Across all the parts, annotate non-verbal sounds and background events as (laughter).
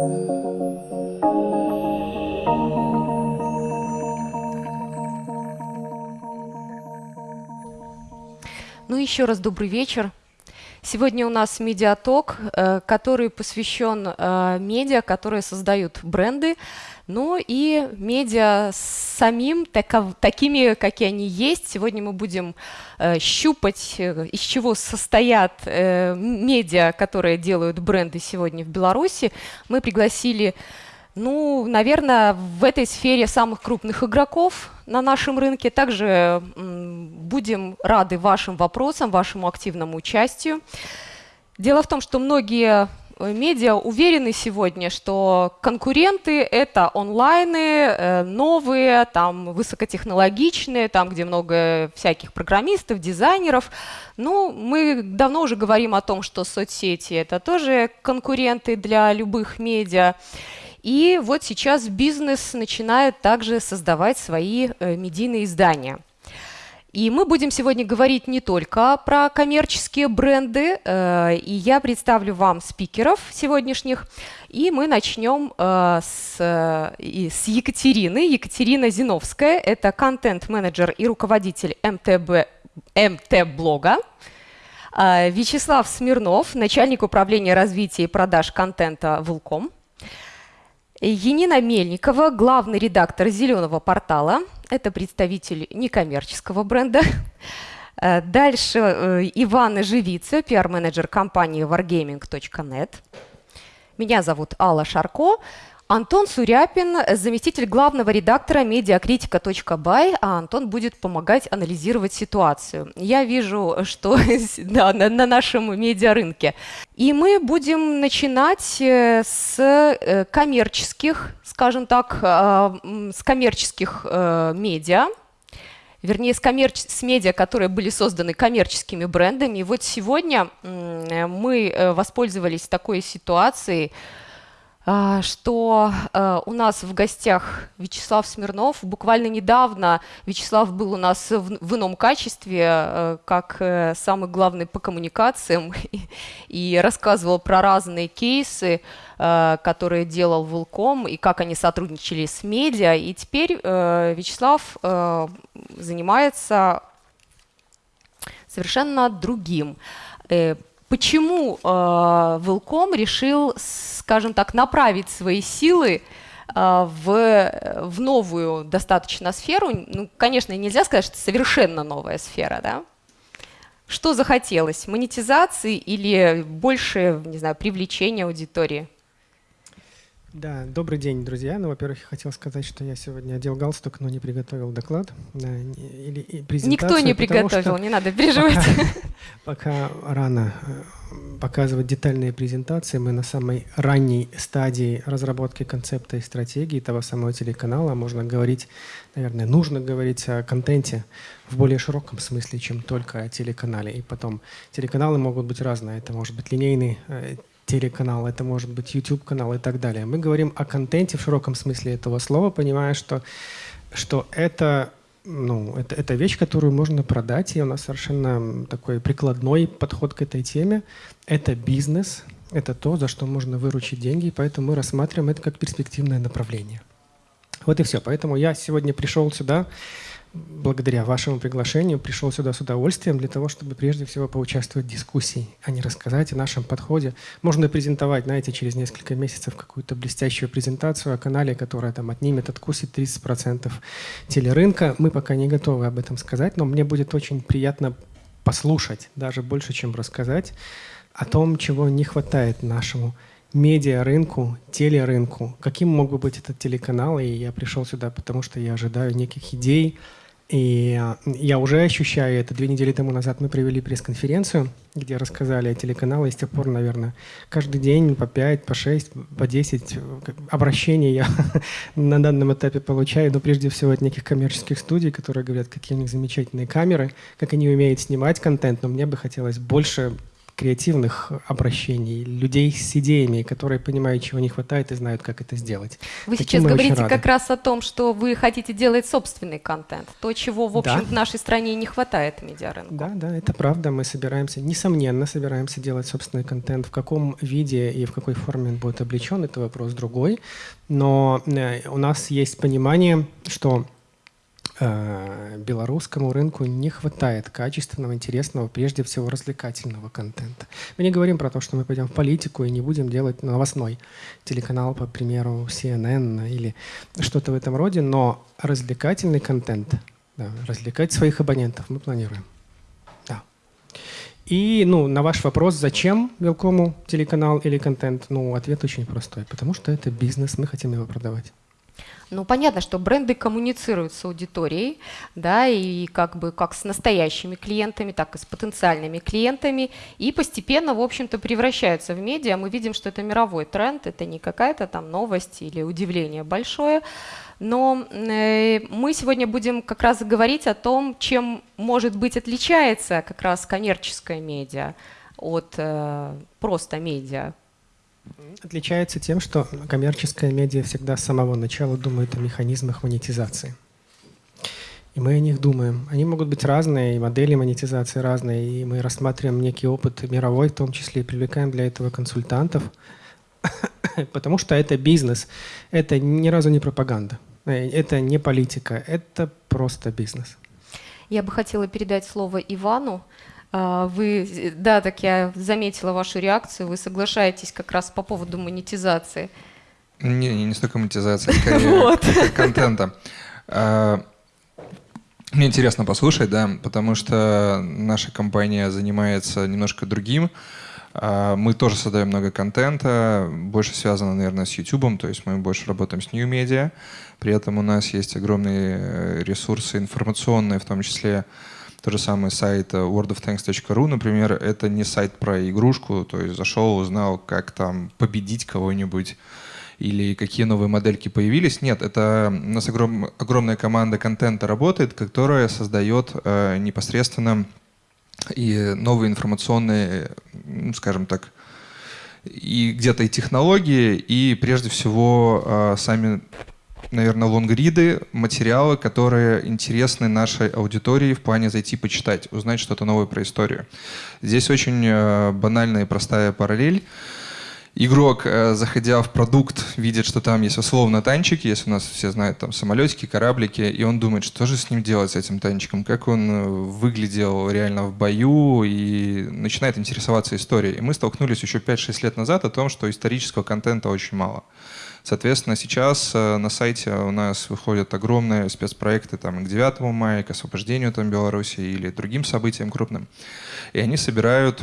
Ну, еще раз добрый вечер. Сегодня у нас медиаток, э, который посвящен э, медиа, которые создают бренды, ну и медиа самим, таков, такими, какие они есть. Сегодня мы будем э, щупать, из чего состоят медиа, которые делают бренды сегодня в Беларуси. Мы пригласили ну, наверное, в этой сфере самых крупных игроков на нашем рынке. Также будем рады вашим вопросам, вашему активному участию. Дело в том, что многие э, медиа уверены сегодня, что конкуренты — это онлайны, э, новые, там, высокотехнологичные, там, где много всяких программистов, дизайнеров. Ну, мы давно уже говорим о том, что соцсети — это тоже конкуренты для любых медиа. И вот сейчас бизнес начинает также создавать свои э, медийные издания. И мы будем сегодня говорить не только про коммерческие бренды, э, и я представлю вам спикеров сегодняшних, и мы начнем э, с, с Екатерины. Екатерина Зиновская – это контент-менеджер и руководитель МТБ, МТ-блога. Вячеслав Смирнов, начальник управления развития и продаж контента «Вилком». Енина Мельникова, главный редактор «Зеленого портала». Это представитель некоммерческого бренда. Э, дальше э, Ивана Живица, пиар-менеджер компании wargaming.net. Меня зовут Алла Шарко. Антон Суряпин, заместитель главного редактора медиакритика.бай, а Антон будет помогать анализировать ситуацию. Я вижу, что (laughs) да, на, на нашем медиарынке. И мы будем начинать э, с э, коммерческих, скажем так, э, с коммерческих медиа, вернее, с, коммерч... с медиа, которые были созданы коммерческими брендами. И вот сегодня мы воспользовались такой ситуацией, а, что э, у нас в гостях Вячеслав Смирнов. Буквально недавно Вячеслав был у нас в ином качестве, э, как э, самый главный по коммуникациям, (laughs) и рассказывал про разные кейсы, которые делал Вулком, и как они сотрудничали с медиа. И теперь Вячеслав занимается совершенно другим Почему э, Велком решил, скажем так, направить свои силы э, в, в новую достаточно сферу? Ну, конечно, нельзя сказать, что это совершенно новая сфера, да? Что захотелось? Монетизации или больше, не знаю, привлечения аудитории? Да, добрый день, друзья. Ну, во-первых, я хотел сказать, что я сегодня одел галстук, но не приготовил доклад или презентацию. Никто не приготовил, не надо переживать. Пока, (laughs) пока рано э, показывать детальные презентации. Мы на самой ранней стадии разработки концепта и стратегии того самого телеканала. Можно говорить, наверное, нужно говорить о контенте в более широком смысле, чем только о телеканале. И потом телеканалы могут быть разные. Это может быть линейный э, телеканал, это может быть YouTube-канал и так далее. Мы говорим о контенте в широком смысле этого слова, понимая, что, что это, ну, это, это вещь, которую можно продать, и у нас совершенно такой прикладной подход к этой теме. Это бизнес, это то, за что можно выручить деньги, поэтому мы рассматриваем это как перспективное направление. Вот и все. Поэтому я сегодня пришел сюда благодаря вашему приглашению пришел сюда с удовольствием для того, чтобы прежде всего поучаствовать в дискуссии, а не рассказать о нашем подходе. Можно презентовать, знаете, через несколько месяцев какую-то блестящую презентацию о канале, которая там отнимет, откусит 30% телерынка. Мы пока не готовы об этом сказать, но мне будет очень приятно послушать, даже больше, чем рассказать, о том, чего не хватает нашему медиа-рынку, телерынку. Каким мог бы быть этот телеканал? И я пришел сюда, потому что я ожидаю неких идей, и а, я уже ощущаю это. Две недели тому назад мы провели пресс-конференцию, где рассказали о телеканале. И с тех пор, наверное, каждый день по 5, по 6, по 10 обращений я (laughs) на данном этапе получаю. Но прежде всего от неких коммерческих студий, которые говорят, какие у них замечательные камеры, как они умеют снимать контент. Но мне бы хотелось больше креативных обращений, людей с идеями, которые понимают, чего не хватает и знают, как это сделать. Вы Таким сейчас говорите как раз о том, что вы хотите делать собственный контент, то, чего, в общем, да. в нашей стране не хватает медиарынку. Да, да, это правда. Мы собираемся, несомненно, собираемся делать собственный контент. В каком виде и в какой форме он будет облечен, это вопрос другой. Но э, у нас есть понимание, что белорусскому рынку не хватает качественного, интересного, прежде всего развлекательного контента. Мы не говорим про то, что мы пойдем в политику и не будем делать новостной телеканал, по примеру, CNN или что-то в этом роде, но развлекательный контент, да, развлекать своих абонентов мы планируем. Да. И ну, на ваш вопрос, зачем Велкому телеканал или контент, ну, ответ очень простой. Потому что это бизнес, мы хотим его продавать. Ну, понятно, что бренды коммуницируют с аудиторией, да, и как бы как с настоящими клиентами, так и с потенциальными клиентами, и постепенно, в общем-то, превращаются в медиа. Мы видим, что это мировой тренд, это не какая-то там новость или удивление большое, но э, мы сегодня будем как раз говорить о том, чем, может быть, отличается как раз коммерческая медиа от э, просто медиа. Отличается тем, что коммерческая медиа всегда с самого начала думает о механизмах монетизации. И мы о них думаем. Они могут быть разные, и модели монетизации разные, и мы рассматриваем некий опыт мировой, в том числе и привлекаем для этого консультантов, (coughs) потому что это бизнес, это ни разу не пропаганда, это не политика, это просто бизнес. Я бы хотела передать слово Ивану. А, вы, да, так я заметила вашу реакцию, вы соглашаетесь как раз по поводу монетизации. Не, не, не столько монетизации, скорее (laughs) вот. контента. А, мне интересно послушать, да, потому что наша компания занимается немножко другим. А, мы тоже создаем много контента, больше связано, наверное, с YouTube, то есть мы больше работаем с New Media. При этом у нас есть огромные э, ресурсы информационные, в том числе то же самое сайт э, worldoftanks.ru, например, это не сайт про игрушку, то есть зашел, узнал, как там победить кого-нибудь, или какие новые модельки появились. Нет, это у нас огром, огромная команда контента работает, которая создает э, непосредственно и новые информационные, ну, скажем так, и где-то и технологии, и прежде всего э, сами наверное, лонгриды, материалы, которые интересны нашей аудитории в плане зайти почитать, узнать что-то новое про историю. Здесь очень э, банальная и простая параллель. Игрок, э, заходя в продукт, видит, что там есть условно танчики, если у нас все знают там самолетики, кораблики, и он думает, что же с ним делать, с этим танчиком, как он э, выглядел реально в бою, и начинает интересоваться историей. И мы столкнулись еще 5-6 лет назад о том, что исторического контента очень мало. Соответственно, сейчас э, на сайте у нас выходят огромные спецпроекты там, к 9 мая, к освобождению там, Беларуси или другим событиям крупным. И они собирают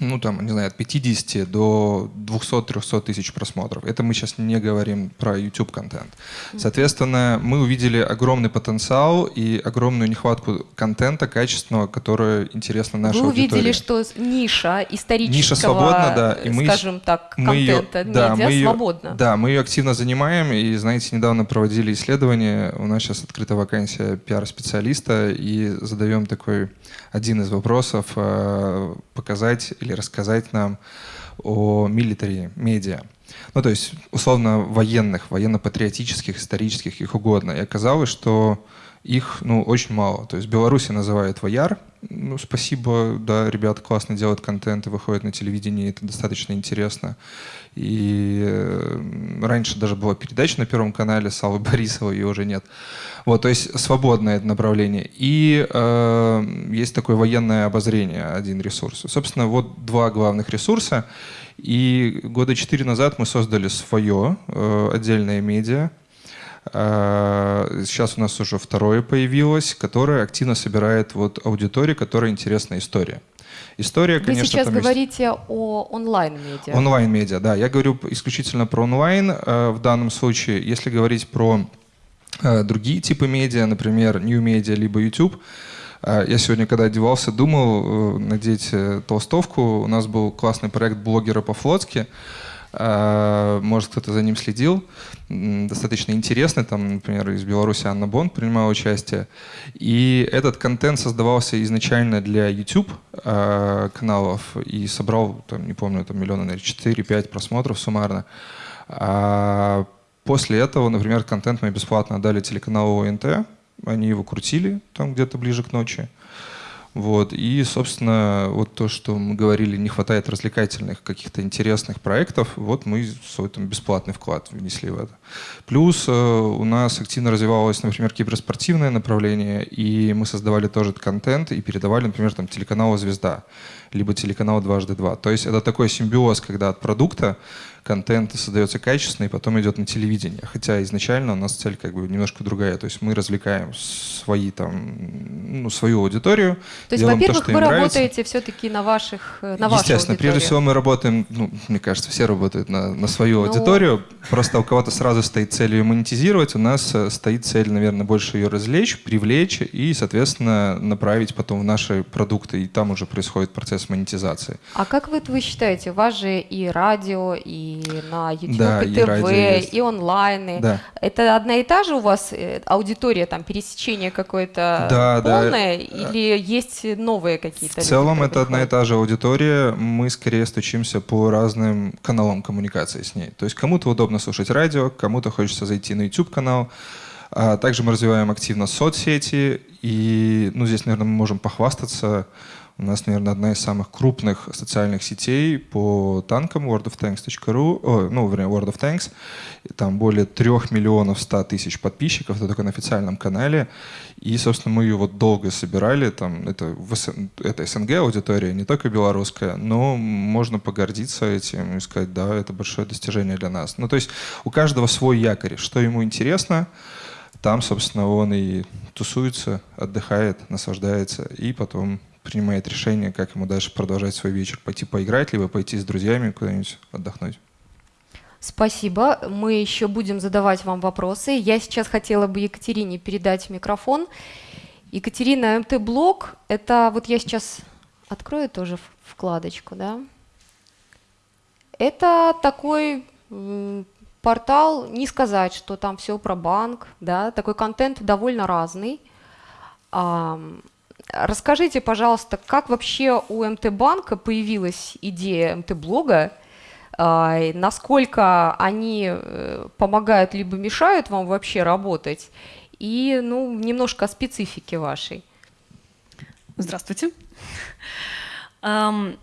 ну там, не знаю, от 50 до 200-300 тысяч просмотров. Это мы сейчас не говорим про YouTube-контент. Соответственно, мы увидели огромный потенциал и огромную нехватку контента качественного, которое интересно нашей Вы аудитории. увидели, что ниша исторического, ниша свободна, да, и мы, скажем так, мы контента, ее, да, медиа мы ее, свободна. Да, мы ее активно занимаем, и, знаете, недавно проводили исследование, у нас сейчас открыта вакансия пиар-специалиста, и задаем такой один из вопросов, э, показать или рассказать нам о милитари медиа. Ну, то есть, условно, военных, военно-патриотических, исторических, их угодно. И оказалось, что их ну, очень мало. То есть Беларуси называют вояр. Ну, спасибо, да, ребята классно делают контент и выходят на телевидение, это достаточно интересно. И э, раньше даже была передача на Первом канале с Аллой Борисовой, ее уже нет. Вот, то есть свободное это направление. И э, есть такое военное обозрение, один ресурс. Собственно, вот два главных ресурса. И года четыре назад мы создали свое э, отдельное медиа, Сейчас у нас уже второе появилось, которое активно собирает вот аудиторию, которая интересна история. История, Вы конечно, сейчас говорите есть... о онлайн-медиа. Онлайн-медиа, да. Я говорю исключительно про онлайн э, в данном случае. Если говорить про э, другие типы медиа, например, New Media либо YouTube, э, я сегодня, когда одевался, думал надеть толстовку. У нас был классный проект блогера по-флотски. А, может, кто-то за ним следил. Достаточно интересный. Там, например, из Беларуси Анна Бонд принимала участие. И этот контент создавался изначально для YouTube а, каналов и собрал, там, не помню, там миллиона, наверное, 4-5 просмотров суммарно. А после этого, например, контент мы бесплатно отдали телеканалу ОНТ. Они его крутили там где-то ближе к ночи. Вот. И, собственно, вот то, что мы говорили, не хватает развлекательных каких-то интересных проектов, вот мы свой там бесплатный вклад внесли в это. Плюс э, у нас активно развивалось, например, киберспортивное направление, и мы создавали тоже контент и передавали, например, там телеканалу «Звезда», либо телеканал «Дважды два». То есть это такой симбиоз, когда от продукта контент создается качественный, и потом идет на телевидение. Хотя изначально у нас цель как бы немножко другая. То есть мы развлекаем свои там, ну, свою аудиторию. То есть, во-первых, вы работаете все-таки на ваших, э, на вашу Естественно, прежде всего мы работаем, ну, мне кажется, все работают на, на свою ну... аудиторию. Просто у кого-то сразу стоит цель ее монетизировать, у нас э, стоит цель, наверное, больше ее развлечь, привлечь и, соответственно, направить потом в наши продукты. И там уже происходит процесс монетизации. А как вы, вы считаете, у вас же и радио, и на YouTube, да, и ТВ, и, и онлайн. Да. Это одна и та же у вас э, аудитория, там, пересечение какое-то да, полное, да. или есть новые какие-то? В целом это одна и та же аудитория, мы скорее стучимся по разным каналам коммуникации с ней. То есть кому-то удобно слушать радио, кому-то хочется зайти на YouTube-канал, а также мы развиваем активно соцсети, и ну, здесь, наверное, мы можем похвастаться у нас, наверное, одна из самых крупных социальных сетей по танкам worldoftanks.ru, о, ну, вернее, World of Tanks. Там более трех миллионов ста тысяч подписчиков, это только на официальном канале. И, собственно, мы ее вот долго собирали. Там, это, это СНГ аудитория, не только белорусская, но можно погордиться этим и сказать, да, это большое достижение для нас. Ну, то есть у каждого свой якорь, что ему интересно, там, собственно, он и тусуется, отдыхает, наслаждается, и потом принимает решение, как ему дальше продолжать свой вечер. Пойти поиграть, либо пойти с друзьями куда-нибудь отдохнуть. Спасибо. Мы еще будем задавать вам вопросы. Я сейчас хотела бы Екатерине передать микрофон. Екатерина, МТ-блог, это вот я сейчас открою тоже вкладочку, да. Это такой портал, не сказать, что там все про банк, да, такой контент довольно разный. Расскажите, пожалуйста, как вообще у МТ-банка появилась идея МТ-блога, а, насколько они э, помогают либо мешают вам вообще работать, и ну, немножко о специфике вашей. Здравствуйте. Um,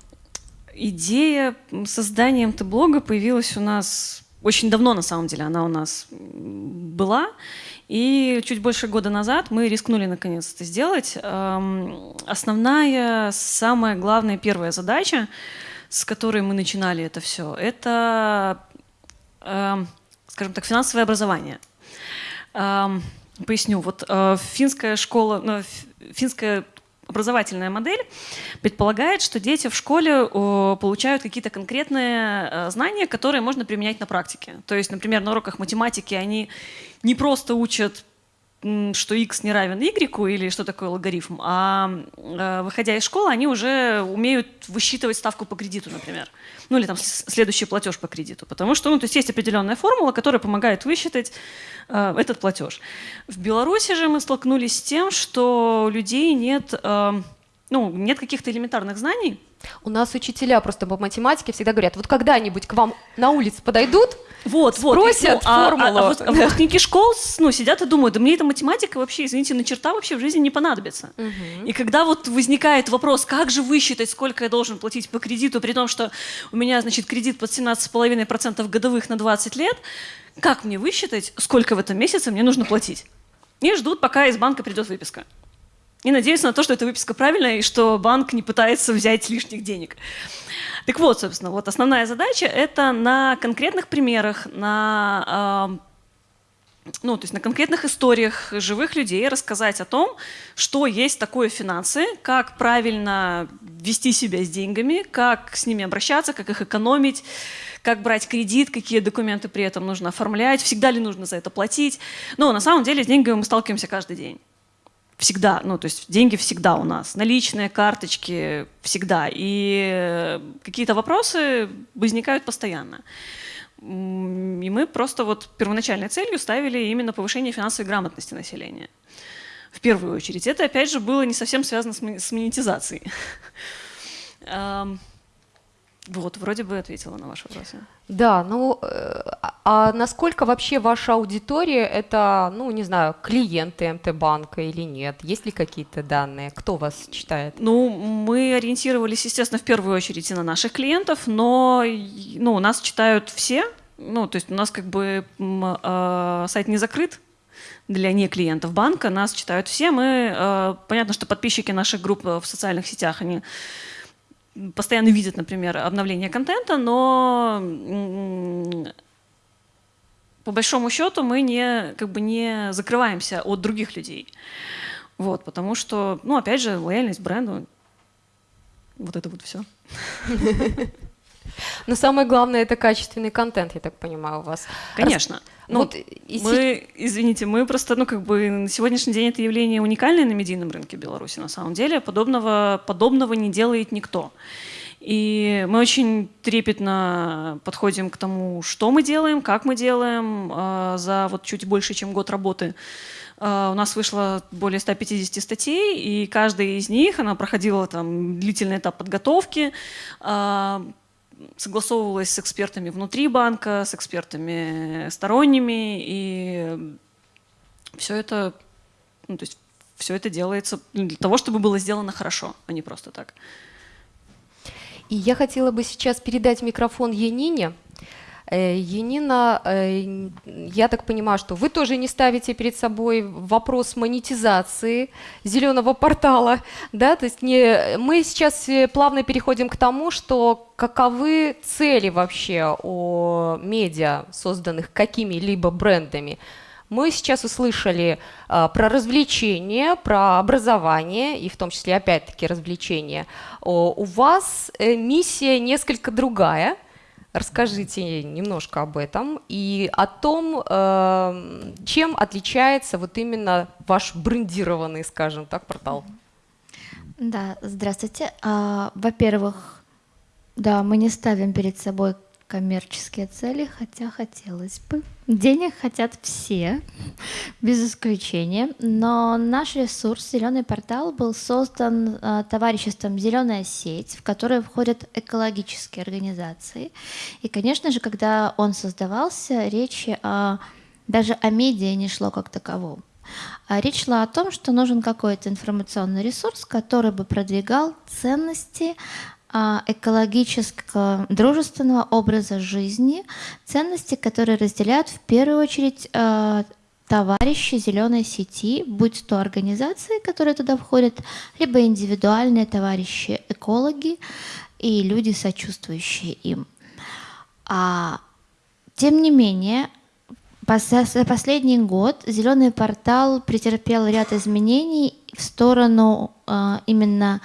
идея создания МТ-блога появилась у нас очень давно, на самом деле, она у нас была. И чуть больше года назад мы рискнули наконец это сделать. Эм, основная, самая главная первая задача, с которой мы начинали это все, это, эм, скажем так, финансовое образование. Эм, поясню. Вот э, финская школа, ну, финская образовательная модель предполагает, что дети в школе получают какие-то конкретные э, знания, которые можно применять на практике. То есть, например, на уроках математики они не просто учат что x не равен y или что такое логарифм, а э, выходя из школы, они уже умеют высчитывать ставку по кредиту, например. Ну или там следующий платеж по кредиту. Потому что ну, то есть, есть определенная формула, которая помогает высчитать э, этот платеж. В Беларуси же мы столкнулись с тем, что у людей нет, э, ну, нет каких-то элементарных знаний, у нас учителя просто по математике всегда говорят, вот когда-нибудь к вам на улице подойдут, вот, спросят вот, ну, формулу. А, а, а вот, (laughs) выпускники школ ну, сидят и думают, да мне эта математика вообще, извините, на черта вообще в жизни не понадобится. Угу. И когда вот возникает вопрос, как же высчитать, сколько я должен платить по кредиту, при том, что у меня, значит, кредит под 17,5% годовых на 20 лет, как мне высчитать, сколько в этом месяце мне нужно платить? И ждут, пока из банка придет выписка. И надеюсь на то, что эта выписка правильная и что банк не пытается взять лишних денег. Так вот, собственно, вот основная задача – это на конкретных примерах, на, э, ну, то есть на конкретных историях живых людей рассказать о том, что есть такое финансы, как правильно вести себя с деньгами, как с ними обращаться, как их экономить, как брать кредит, какие документы при этом нужно оформлять, всегда ли нужно за это платить. Но на самом деле с деньгами мы сталкиваемся каждый день. Всегда, ну, то есть деньги всегда у нас, наличные, карточки всегда, и какие-то вопросы возникают постоянно. И мы просто вот первоначальной целью ставили именно повышение финансовой грамотности населения. В первую очередь. Это, опять же, было не совсем связано с монетизацией. (laughs) Вот, вроде бы ответила на ваши вопросы. Да, ну, э, а насколько вообще ваша аудитория это, ну, не знаю, клиенты МТ-банка или нет? Есть ли какие-то данные? Кто вас читает? Ну, мы ориентировались, естественно, в первую очередь и на наших клиентов, но, ну, нас читают все, ну, то есть у нас как бы э, сайт не закрыт, для не клиентов банка, нас читают все. Мы, э, понятно, что подписчики наших групп в социальных сетях, они постоянно видят, например, обновление контента, но по большому счету мы не, как бы не закрываемся от других людей. Вот, потому что, ну, опять же, лояльность бренду, вот это вот все. (laughs) Но самое главное это качественный контент, я так понимаю, у вас. Конечно. Ну, вот, мы, извините, мы просто, ну, как бы на сегодняшний день это явление уникальное на медийном рынке Беларуси, на самом деле. Подобного, подобного не делает никто. И мы очень трепетно подходим к тому, что мы делаем, как мы делаем. А, за вот чуть больше, чем год работы а, у нас вышло более 150 статей, и каждая из них, она проходила там длительный этап подготовки, согласовывалась с экспертами внутри банка, с экспертами сторонними, и все это, ну, то есть все это делается для того, чтобы было сделано хорошо, а не просто так. И я хотела бы сейчас передать микрофон Янине. Э, Енина, э, я так понимаю, что вы тоже не ставите перед собой вопрос монетизации зеленого портала, да, то есть не, мы сейчас э, плавно переходим к тому, что каковы цели вообще о медиа, созданных какими-либо брендами. Мы сейчас услышали а, про развлечения, про образование, и в том числе, опять-таки, развлечения. О, у вас э, миссия несколько другая – Расскажите немножко об этом и о том, эм, чем отличается вот именно ваш брендированный, скажем так, портал. Да, здравствуйте. А, во-первых, да, мы не ставим перед собой коммерческие цели, хотя хотелось бы. Денег хотят все, (laughs) без исключения. Но наш ресурс «Зеленый портал» был создан э, товариществом «Зеленая сеть», в которое входят экологические организации. И, конечно же, когда он создавался, речи о, даже о медиа не шло как таковом. А речь шла о том, что нужен какой-то информационный ресурс, который бы продвигал ценности экологического, дружественного образа жизни, ценности, которые разделяют в первую очередь а, товарищи зеленой сети, будь то организации, которые туда входят, либо индивидуальные товарищи экологи и люди, сочувствующие им. А, тем не менее, за последний год зеленый портал претерпел ряд изменений в сторону а, именно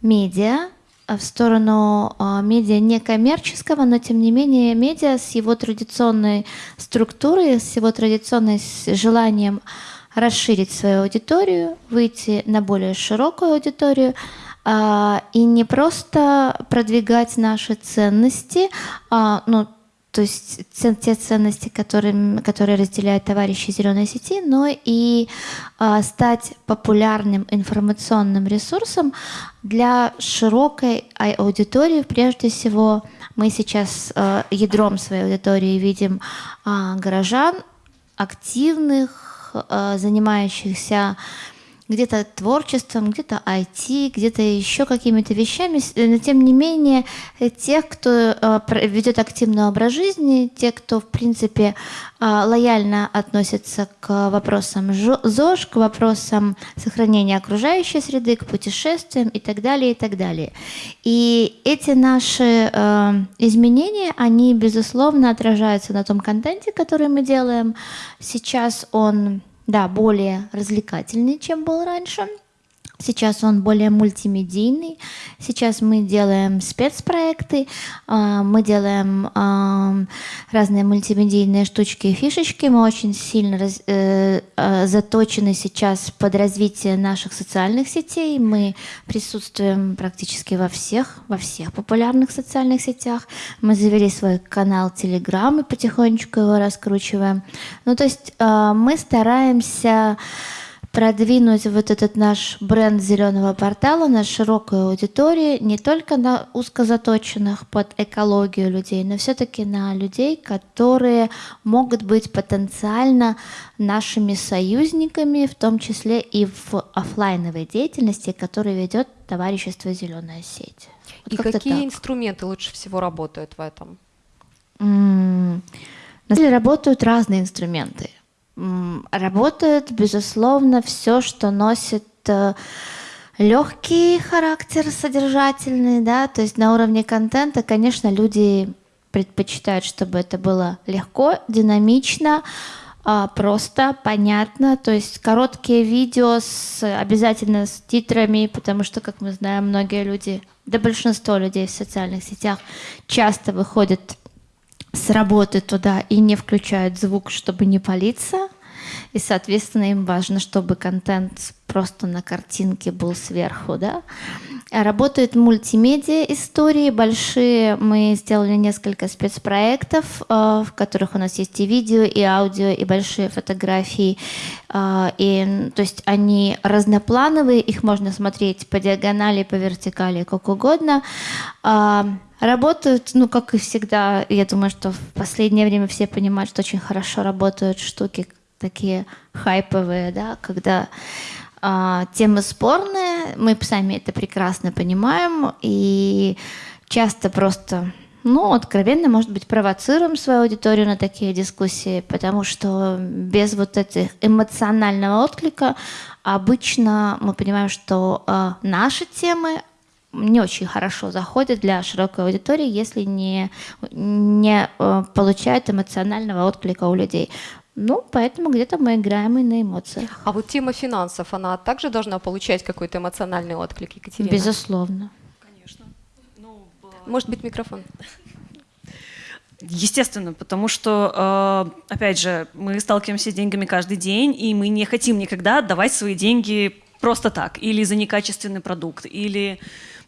медиа, в сторону э, медиа некоммерческого, но тем не менее медиа с его традиционной структурой, с его традиционным желанием расширить свою аудиторию, выйти на более широкую аудиторию э, и не просто продвигать наши ценности, э, ну, то есть те ценности, которые, которые разделяют товарищи зеленой сети, но и э, стать популярным информационным ресурсом для широкой аудитории. Прежде всего, мы сейчас э, ядром своей аудитории видим э, горожан, активных, э, занимающихся где-то творчеством, где-то IT, где-то еще какими-то вещами, э, но тем не менее э, тех, кто э, ведет активный образ жизни, те, кто в принципе лояльно относится к вопросам ЗОЖ, к вопросам сохранения окружающей среды, к путешествиям и так далее, и так далее. И эти наши изменения, они безусловно отражаются на том контенте, который мы делаем. Сейчас он да, более развлекательный, чем был раньше. Сейчас он более мультимедийный. Сейчас мы делаем спецпроекты, а, мы делаем разные мультимедийные штучки и фишечки. Мы очень сильно э, э, заточены сейчас под развитие наших социальных сетей. Мы присутствуем практически во всех, во всех популярных социальных сетях. Мы завели свой канал Telegram и потихонечку его раскручиваем. Ну, то есть а, мы стараемся продвинуть вот этот наш бренд зеленого портала на широкую аудиторию, не только на узкозаточенных под экологию людей, но все-таки на людей, которые могут быть потенциально нашими союзниками, в том числе и в офлайновой деятельности, которую ведет товарищество «Зеленая сеть». Вот и какие так. инструменты лучше всего работают в этом? на самом деле работают разные инструменты. Работает, безусловно, все, что носит э, легкий характер, содержательный, да, то есть на уровне контента, конечно, люди предпочитают, чтобы это было легко, динамично, а, просто, понятно, то есть короткие видео с, обязательно с титрами, потому что, как мы знаем, многие люди, да большинство людей в социальных сетях часто выходят с работы туда и не включают звук, чтобы не палиться. И, соответственно, им важно, чтобы контент просто на картинке был сверху, да. Работают мультимедиа истории большие. Мы сделали несколько спецпроектов, э, в которых у нас есть и видео, и аудио, и большие фотографии. Э, и, то есть они разноплановые, их можно смотреть по диагонали, по вертикали, как угодно. Э, работают, ну, как и всегда, я думаю, что в последнее время все понимают, что очень хорошо работают штуки такие хайповые, да, когда а, темы спорные, мы сами это прекрасно понимаем, и часто просто, ну, откровенно, может быть, провоцируем свою аудиторию на такие дискуссии, потому что без вот этих эмоционального отклика обычно мы понимаем, что э, наши темы не очень хорошо заходят для широкой аудитории, если не, не э, получают эмоционального отклика у людей. Ну, поэтому где-то мы играем и на эмоциях. А вот тема финансов, она также должна получать какой-то эмоциональный отклик, Екатерина? Безусловно. Конечно. Ну, Может быть, микрофон? Естественно, потому что, э, опять же, мы сталкиваемся с деньгами каждый день, и мы не хотим никогда отдавать свои деньги просто так, или за некачественный продукт, или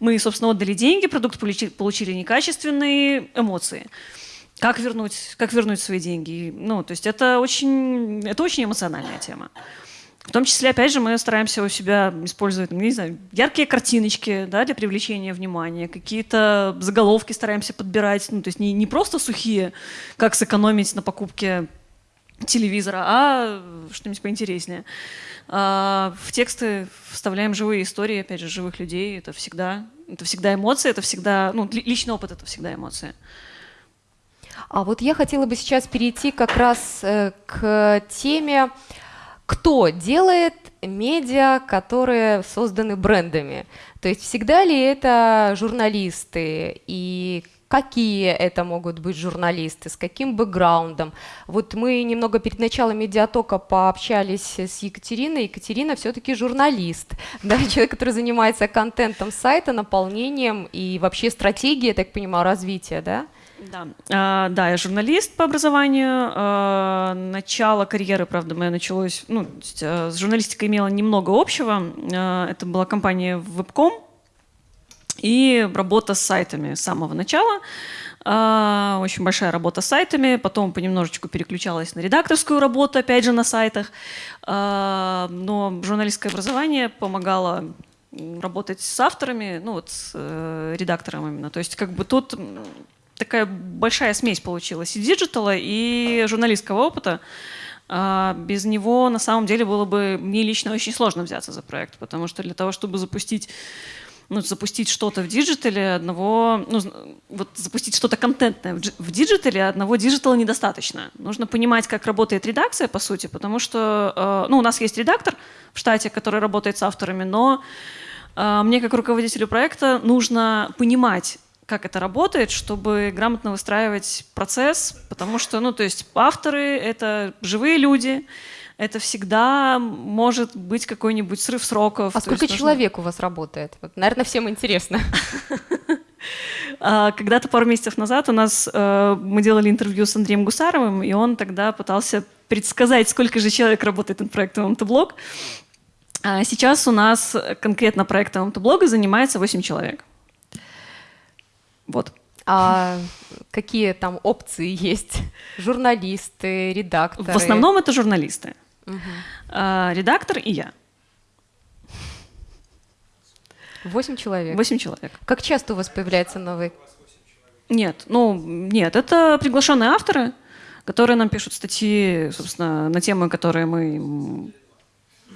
мы, собственно, отдали деньги, продукт получили некачественные эмоции как вернуть, как вернуть свои деньги. Ну, то есть это очень, это очень эмоциональная тема. В том числе, опять же, мы стараемся у себя использовать, ну, не знаю, яркие картиночки да, для привлечения внимания, какие-то заголовки стараемся подбирать, ну, то есть не, не просто сухие, как сэкономить на покупке телевизора, а что-нибудь поинтереснее. А в тексты вставляем живые истории, опять же, живых людей. Это всегда, это всегда эмоции, это всегда, ну, личный опыт — это всегда эмоции. А вот я хотела бы сейчас перейти как раз э, к теме, кто делает медиа, которые созданы брендами. То есть всегда ли это журналисты и какие это могут быть журналисты, с каким бэкграундом. Вот мы немного перед началом медиатока пообщались с Екатериной. Екатерина все-таки журналист, (laughs) да, человек, который занимается контентом сайта, наполнением и вообще стратегией, я так понимаю, развития, да? Да, а, да, я журналист по образованию. А, начало карьеры, правда, моя началось, ну, а, с журналистикой имела немного общего. А, это была компания Webcom и работа с сайтами с самого начала. А, очень большая работа с сайтами, потом понемножечку переключалась на редакторскую работу, опять же, на сайтах. А, но журналистское образование помогало работать с авторами, ну вот с э, редактором именно. То есть как бы тут такая большая смесь получилась и digital а, и журналистского опыта. А без него на самом деле было бы мне лично очень сложно взяться за проект, потому что для того, чтобы запустить ну, запустить что-то в диджитале одного, ну, вот запустить что-то контентное в диджитале одного диджитала недостаточно. Нужно понимать, как работает редакция, по сути, потому что, э, ну, у нас есть редактор в штате, который работает с авторами, но э, мне как руководителю проекта нужно понимать, как это работает, чтобы грамотно выстраивать процесс, потому что, ну, то есть авторы — это живые люди, это всегда может быть какой-нибудь срыв сроков. А сколько человек нужно... у вас работает? Вот, наверное, всем интересно. (laughs) А, когда-то пару месяцев назад у нас э, мы делали интервью с Андреем Гусаровым, и он тогда пытался предсказать, сколько же человек работает над проектом МТБлог. А сейчас у нас конкретно проектом МТБлога занимается 8 человек. Вот. А какие там опции есть? Журналисты, редакторы? В основном это журналисты. Угу. А, редактор и я. Восемь человек? Восемь человек. Как часто у вас появляется новый? Нет, ну, нет, это приглашенные авторы, которые нам пишут статьи, собственно, на темы, которые мы...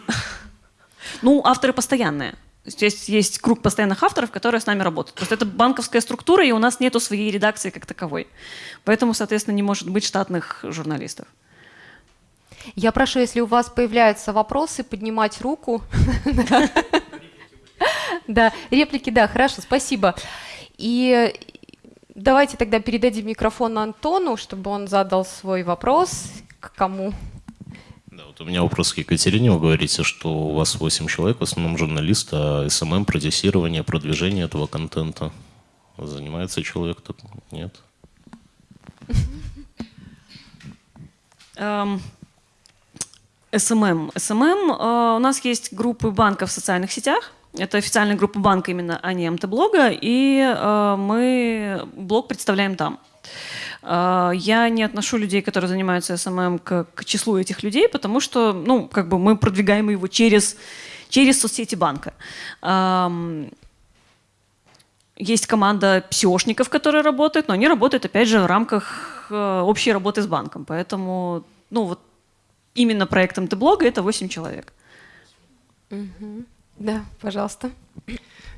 (laughs) Ну, авторы постоянные. Есть, есть круг постоянных авторов, которые с нами работают. Просто это банковская структура, и у нас нету своей редакции как таковой. Поэтому, соответственно, не может быть штатных журналистов. Я прошу, если у вас появляются вопросы, поднимать руку. Да, реплики, да, хорошо, спасибо. И давайте тогда передадим микрофон Антону, чтобы он задал свой вопрос. К кому? Да, вот у меня вопрос к Екатерине. Вы говорите, что у вас 8 человек, в основном журналисты, а SMM, продюсирование, продвижение этого контента. Занимается человек тут? Нет? Эм, SMM. SMM, э, у нас есть группы банков в социальных сетях. Это официальная группа банка именно, а не МТ-блога. И э, мы блог представляем там. А, я не отношу людей, которые занимаются SMM, к, к числу этих людей, потому что, ну, как бы мы продвигаем его через, через соцсети банка. Есть команда псиошников, которые работают, но они работают, опять же, в рамках э, общей работы с банком. Поэтому, ну, вот именно проектом Т-блога это 8 человек. Да, пожалуйста.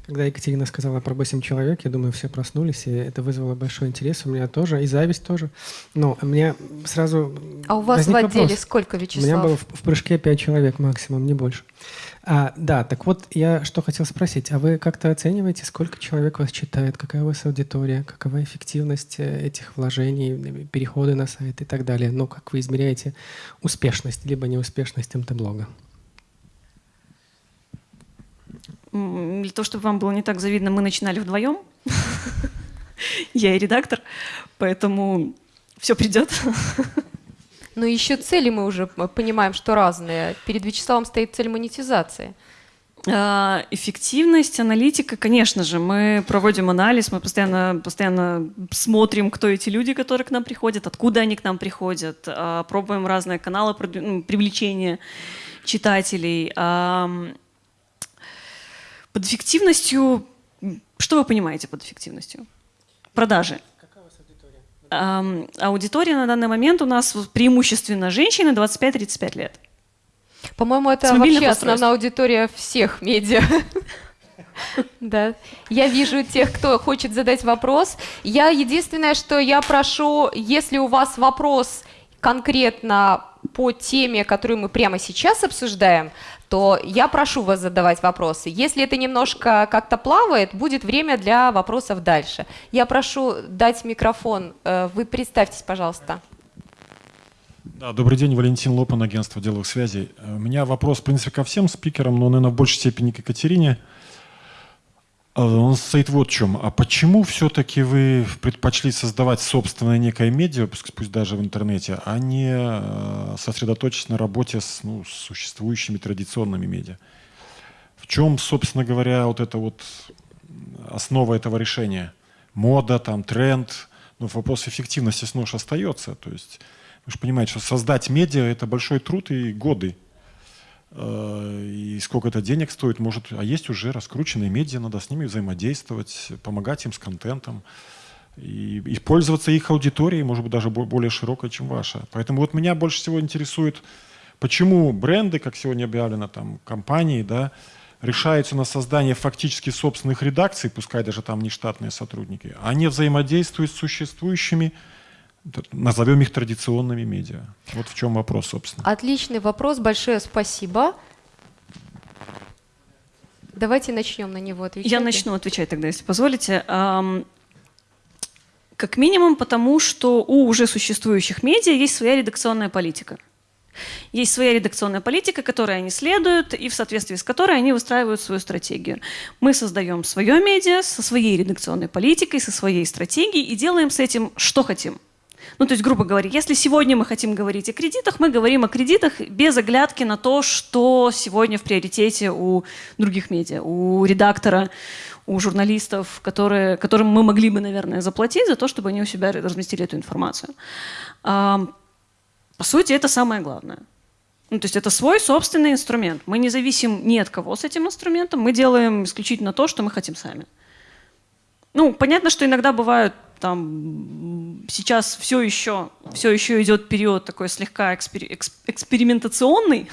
Когда Екатерина сказала про 8 человек, я думаю, все проснулись, и это вызвало большой интерес у меня тоже, и зависть тоже. Но у меня сразу А у вас в отделе вопрос. сколько, Вячеслав? У меня было в, в прыжке 5 человек максимум, не больше. А, да, так вот, я что хотел спросить. А вы как-то оцениваете, сколько человек вас читает, какая у вас аудитория, какова эффективность э, этих вложений, переходы на сайт и так далее? Ну, как вы измеряете успешность, либо неуспешность МТ-блога? Для того, чтобы вам было не так завидно, мы начинали вдвоем. (laughs) Я и редактор, поэтому все придет. (laughs) Но еще цели мы уже понимаем, что разные. Перед Вячеславом стоит цель монетизации. А, эффективность, аналитика, конечно же, мы проводим анализ, мы постоянно, постоянно смотрим, кто эти люди, которые к нам приходят, откуда они к нам приходят, а, пробуем разные каналы ну, привлечения читателей. Под эффективностью, что вы понимаете под эффективностью? Продажи. Эм, аудитория на данный момент у нас преимущественно женщины 25-35 лет. По-моему, это вообще основная аудитория всех медиа. (laughs) Да, я вижу тех, кто хочет задать вопрос. Я единственное, что я прошу, если у вас вопрос конкретно по теме, которую мы прямо сейчас обсуждаем, то я прошу вас задавать вопросы. Если это немножко как-то плавает, будет время для вопросов дальше. Я прошу дать микрофон. Э, вы представьтесь, пожалуйста. Да, добрый день, Валентин Лопан, агентство деловых связей. Э, у меня вопрос, в принципе, ко всем спикерам, но, наверное, в большей степени к Екатерине. А, он состоит вот в чем. А почему все-таки вы предпочли создавать собственное некое медиа, пусть даже в интернете, а не э, сосредоточиться на работе с ну, существующими традиционными медиа? В чем, собственно говоря, вот это вот основа этого решения? Мода, там, тренд, но вопрос эффективности снож остается. То есть вы же понимаете, что создать медиа – это большой труд и годы. Э, и сколько это денег стоит, может, а есть уже раскрученные медиа, надо с ними взаимодействовать, помогать им с контентом и, и пользоваться их аудиторией, может быть, даже более широкой, чем ваша. Поэтому вот меня больше всего интересует, почему бренды, как сегодня объявлено, там, компании, да, решаются на создание фактически собственных редакций, пускай даже там не штатные сотрудники, а не взаимодействуют с существующими назовем их традиционными медиа. Вот в чем вопрос, собственно. Отличный вопрос, большое спасибо. Давайте начнем на него отвечать. Я начну отвечать тогда, если позволите. Как минимум потому, что у уже существующих медиа есть своя редакционная политика. Есть своя редакционная политика, которой они следуют, и в соответствии с которой они выстраивают свою стратегию. Мы создаем свое медиа со своей редакционной политикой, со своей стратегией и делаем с этим, что хотим. Ну, то есть, грубо говоря, если сегодня мы хотим говорить о кредитах, мы говорим о кредитах без оглядки на то, что сегодня в приоритете у других медиа, у редактора, у журналистов, которые, которым мы могли бы, наверное, заплатить за то, чтобы они у себя разместили эту информацию. По сути, это самое главное. Ну, то есть это свой собственный инструмент. Мы не зависим ни от кого с этим инструментом, мы делаем исключительно то, что мы хотим сами. Ну, понятно, что иногда бывают там сейчас все еще, все еще идет период такой слегка экспери, экспериментационный.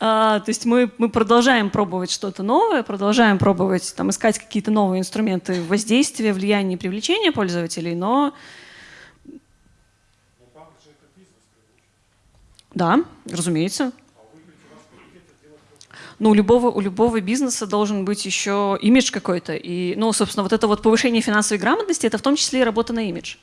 А, то есть мы, мы продолжаем пробовать что-то новое, продолжаем пробовать там, искать какие-то новые инструменты воздействия, влияния и привлечения пользователей, но Да, разумеется. Ну, у любого, у любого бизнеса должен быть еще имидж какой-то. И, ну, собственно, вот это вот повышение финансовой грамотности, это в том числе и работа на имидж.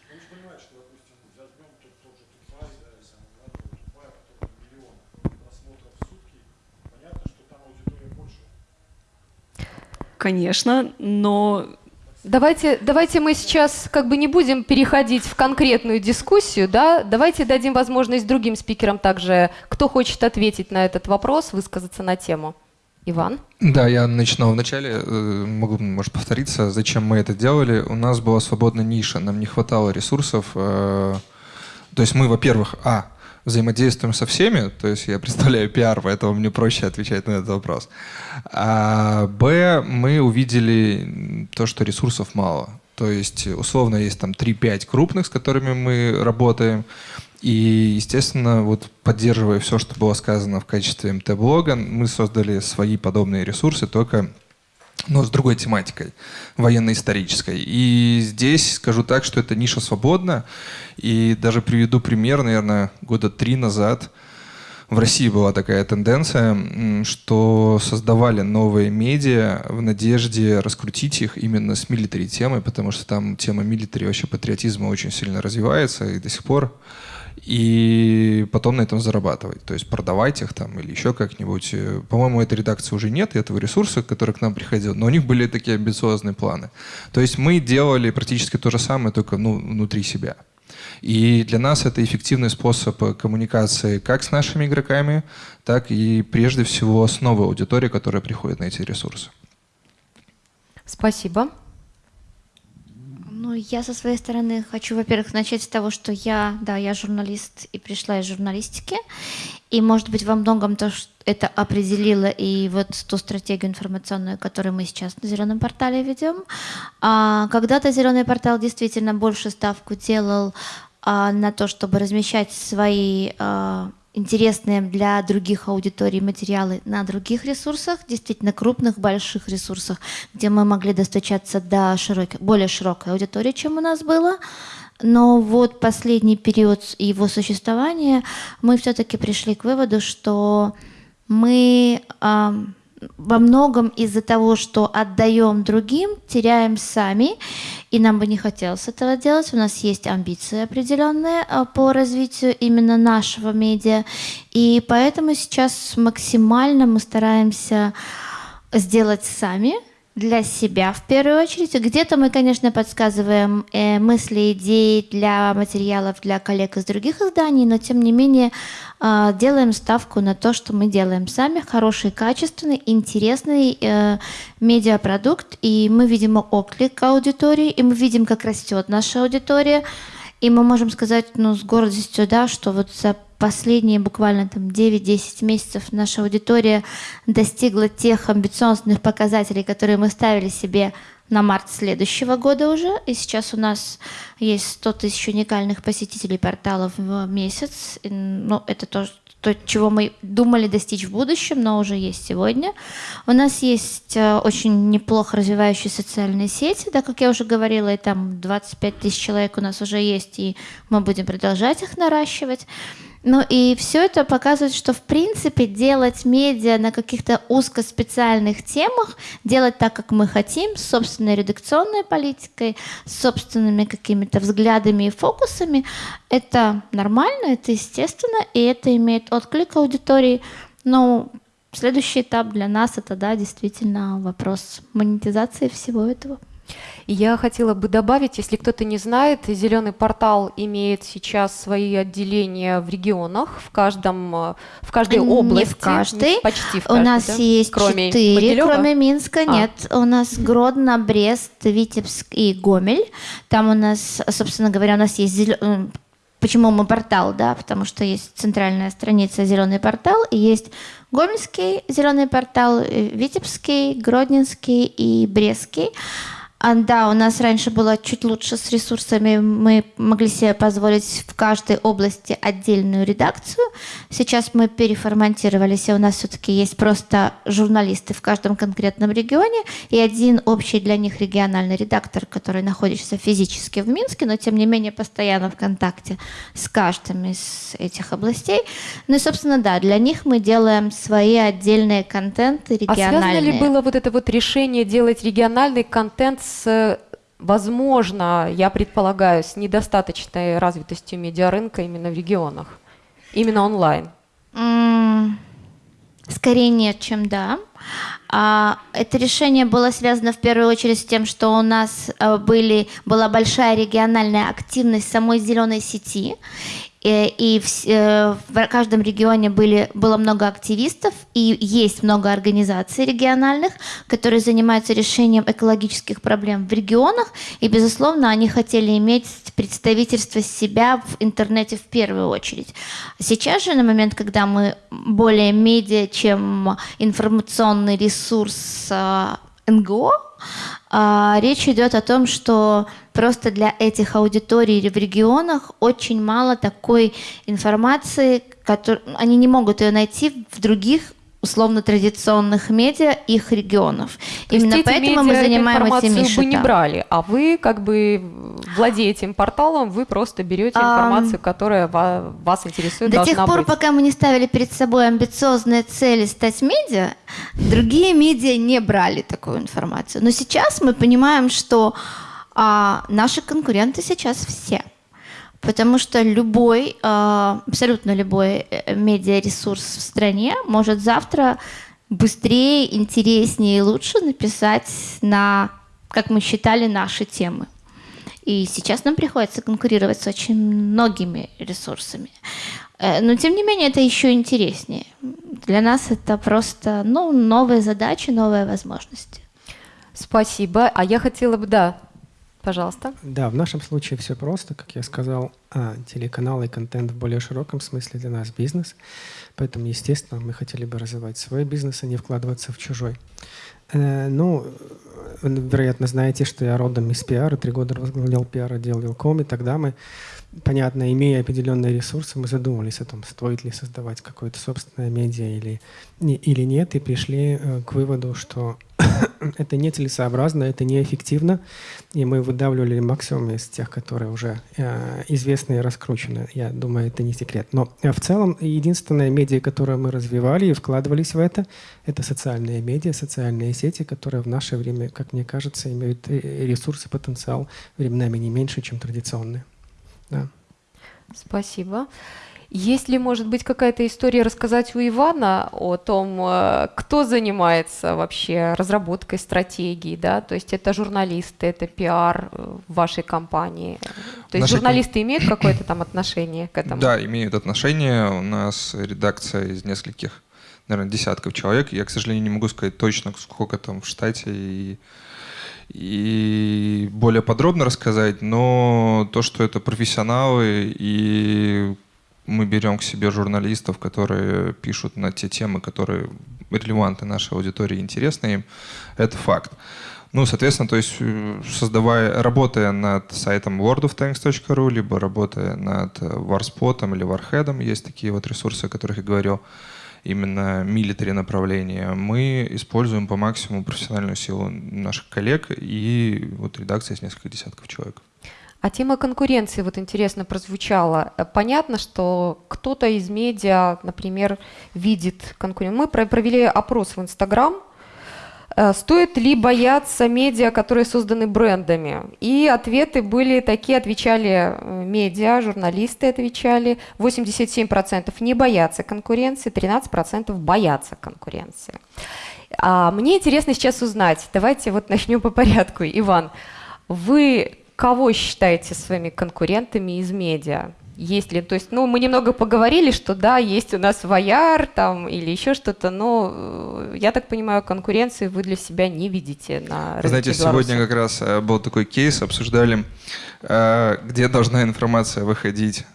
Конечно, но Давайте, давайте мы сейчас как бы не будем переходить в конкретную дискуссию, да? Давайте дадим возможность другим спикерам также, кто хочет ответить на этот вопрос, высказаться на тему. Иван? Да, я начинал вначале, э, могу, может, повториться, зачем мы это делали. У нас была свободная ниша, нам не хватало ресурсов. Э, то есть мы, во-первых, а, взаимодействуем со всеми, то есть я (laughs) представляю пиар, поэтому мне проще отвечать на этот вопрос. А Б, мы увидели то, что ресурсов мало. То есть, условно, есть там 3-5 крупных, с которыми мы работаем. И, естественно, вот поддерживая все, что было сказано в качестве МТ-блога, мы создали свои подобные ресурсы, только но с другой тематикой, военно-исторической. И здесь скажу так, что эта ниша свободна. И даже приведу пример, наверное, года три назад в России была такая тенденция, что создавали новые медиа в надежде раскрутить их именно с милитари темой, потому что там тема милитари вообще патриотизма очень сильно развивается и до сих пор и потом на этом зарабатывать. То есть продавать их там или еще как-нибудь. По-моему, этой редакции уже нет, этого ресурса, который к нам приходил, но у них были такие амбициозные планы. То есть мы делали практически то же самое, только ну, внутри себя. И для нас это эффективный способ коммуникации как с нашими игроками, так и прежде всего с новой аудиторией, которая приходит на эти ресурсы. Спасибо. Ну, я со своей стороны хочу, во-первых, начать с того, что я, да, я журналист и пришла из журналистики. И, может быть, во многом то, что это определило и вот ту стратегию информационную, которую мы сейчас на зеленом портале ведем. А, когда-то зеленый портал действительно больше ставку делал а, на то, чтобы размещать свои а, интересные для других аудиторий материалы на других ресурсах, действительно крупных, больших ресурсах, где мы могли достучаться до широких, более широкой аудитории, чем у нас было. Но вот последний период его существования мы все-таки пришли к выводу, что мы во многом из-за того, что отдаем другим, теряем сами, и нам бы не хотелось этого делать. У нас есть амбиции определенные а, по развитию именно нашего медиа, и поэтому сейчас максимально мы стараемся сделать сами – для себя в первую очередь. Где-то мы, конечно, подсказываем э, мысли, идеи для материалов для коллег из других изданий, но тем не менее э, делаем ставку на то, что мы делаем сами, хороший, качественный, интересный э, медиапродукт, и мы видим отклик аудитории, и мы видим, как растет наша аудитория, и мы можем сказать ну, с гордостью, да, что вот за последние буквально там 9-10 месяцев наша аудитория достигла тех амбициозных показателей, которые мы ставили себе на март следующего года уже. И сейчас у нас есть 100 тысяч уникальных посетителей порталов в месяц. Ну, это то, то, чего мы думали достичь в будущем, но уже есть сегодня. У нас есть э, очень неплохо развивающие социальные сети, да, как я уже говорила, и там 25 тысяч человек у нас уже есть, и мы будем продолжать их наращивать. Ну и все это показывает, что в принципе делать медиа на каких-то узкоспециальных темах, делать так, как мы хотим, с собственной редакционной политикой, с собственными какими-то взглядами и фокусами, это нормально, это естественно, и это имеет отклик аудитории. Но следующий этап для нас это, да, действительно вопрос монетизации всего этого. Я хотела бы добавить, если кто-то не знает, Зеленый портал имеет сейчас свои отделения в регионах, в каждом, э, в каждой не области. в каждой. Почти в каждой, У нас да? есть кроме четыре, Могилева? кроме Минска А. нет. У нас Гродно, Брест, Витебск и Гомель. Там у нас, собственно говоря, у нас есть зелё- м, Почему мы портал, да? Потому что есть центральная страница «Зеленый портал» и есть Гомельский зеленый портал, э, Витебский, Гродненский и Брестский. А, да, у нас раньше было чуть лучше с ресурсами. Мы могли себе позволить в каждой области отдельную редакцию. Сейчас мы переформатировались, и у нас все-таки есть просто журналисты в каждом конкретном регионе и один общий для них региональный редактор, который находится физически в Минске, но тем не менее постоянно в контакте с каждым из этих областей. Ну и, собственно, да, для них мы делаем свои отдельные контенты А связано региональные. ли было вот это вот решение делать региональный контент с, возможно, я предполагаю, с недостаточной развитостью медиарынка именно в регионах? Именно онлайн? Скорее нет, чем да. А, это решение было связано в первую очередь с тем, что у нас э, были, была большая региональная активность самой зеленой сети. Э, И вс- э, в каждом регионе были, было много активистов, и есть много организаций региональных, которые занимаются решением экологических проблем в регионах. И, безусловно, они хотели иметь представительство себя в интернете в первую очередь. Сейчас же, на момент, когда мы более медиа, чем информационный ресурс э, НГО, а, речь идет о том, что просто для этих аудиторий в регионах очень мало такой информации, которую они не могут ее найти в других условно традиционных медиа их регионов. То Именно эти поэтому мы медиа эту занимаем этими информацию бы не брали, а вы, как бы, владея этим порталом, вы просто берете информацию, которая ва- вас интересует, До тех пор, быть. пока мы не ставили перед собой амбициозные цели стать медиа, другие медиа не брали такую информацию. Но сейчас мы понимаем, что а, наши конкуренты сейчас все. Потому что любой, а, абсолютно любой э, медиаресурс в стране может завтра быстрее, интереснее и лучше написать на, как мы считали, наши темы. И сейчас нам приходится конкурировать с очень многими ресурсами. Э, Но тем не менее это еще интереснее. Для нас это просто ну, новые задачи, новые возможности. Спасибо. А я хотела бы, да, пожалуйста. Да, в нашем случае все просто, как я сказал, а, телеканал и контент в более широком смысле для нас бизнес. Поэтому, естественно, мы хотели бы развивать свой бизнес, а не вкладываться в чужой. Э, ну, вероятно, знаете, что я родом из пиара, три года возглавлял пиар отдел Вилком, и тогда мы, понятно, имея определенные ресурсы, мы задумались о том, стоит ли создавать какое-то собственное медиа или, или нет, и пришли э, к выводу, что (coughs) это нецелесообразно, это неэффективно, и мы выдавливали максимум из тех, которые уже э, известны и раскручены. Я думаю, это не секрет. Но э, в целом единственное медиа, которое мы развивали и вкладывались в это, это социальные медиа, социальные сети, которые в наше время, как мне кажется, имеют э, ресурс и потенциал временами не меньше, чем традиционные. Да. Спасибо. Есть ли, может быть, какая-то история рассказать у Ивана о том, э, кто занимается вообще разработкой стратегии, да? То есть это журналисты, это пиар э, в вашей компании. То есть журналисты имеют какое-то там отношение к этому? Да, имеют отношение. У нас редакция из нескольких, наверное, десятков человек. Я, к сожалению, не могу сказать точно, сколько там в штате и, и более подробно рассказать, но то, что это профессионалы, и мы берем к себе журналистов, которые пишут на те темы, которые релевантны нашей аудитории, интересны им, это факт. Ну, соответственно, то есть э, создавая, работая над сайтом worldoftanks.ru, либо работая над э, Warspot или Warhead, есть такие вот ресурсы, о которых я говорил, именно милитари направления, мы используем по максимуму профессиональную силу наших коллег и вот редакция из нескольких десятков человек. А тема конкуренции, вот интересно, прозвучала. Понятно, что кто-то из медиа, например, видит конкуренцию. Мы провели опрос в Инстаграм, э, Стоит ли бояться медиа, которые созданы брендами? И ответы были такие, отвечали э, медиа, журналисты отвечали. 87% не боятся конкуренции, 13% боятся конкуренции. А мне интересно сейчас узнать, давайте вот начнем по порядку. Иван, вы кого считаете своими конкурентами из медиа? Есть ли, то есть, ну, мы немного поговорили, что да, есть у нас Ваяр там или еще что-то, но э, я так понимаю, конкуренции вы для себя не видите на рынке Знаете, Беларуси. сегодня как раз э, был такой кейс, обсуждали, э, где должна информация выходить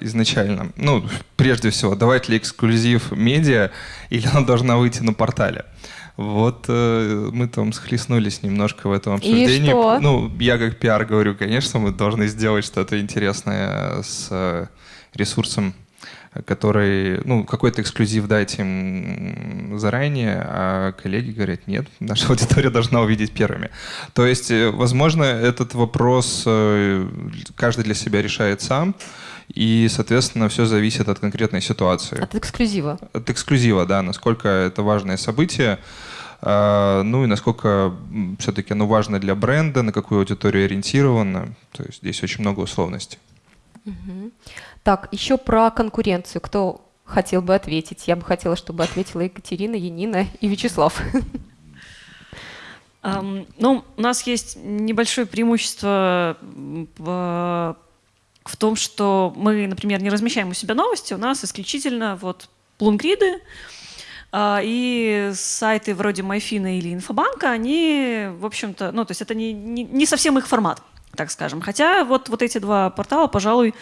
изначально. Ну, прежде всего, давать ли эксклюзив медиа или она должна выйти на портале. Вот э, мы там схлестнулись немножко в этом обсуждении. И что? Ну, я как пиар говорю, конечно, мы должны сделать что-то интересное с э, ресурсом, который, ну, какой-то эксклюзив дать им заранее, а коллеги говорят, нет, наша (laughs) аудитория должна увидеть первыми. То есть, э, возможно, этот вопрос э, каждый для себя решает сам. И, соответственно, все зависит от конкретной ситуации. От эксклюзива. От эксклюзива, да, насколько это важное событие. А, ну и насколько все-таки оно важно для бренда, на какую аудиторию ориентировано. То есть здесь очень много условностей. Угу. Так, еще про конкуренцию. Кто хотел бы ответить? Я бы хотела, чтобы ответила Екатерина, Янина и Вячеслав. Um, ну, у нас есть небольшое преимущество в в том, что мы, например, не размещаем у себя новости, у нас исключительно вот плунгриды, а, и сайты вроде Майфина или Инфобанка, они, в общем-то, ну, то есть это не, не, не совсем их формат, так скажем. Хотя вот, вот эти два портала, пожалуй,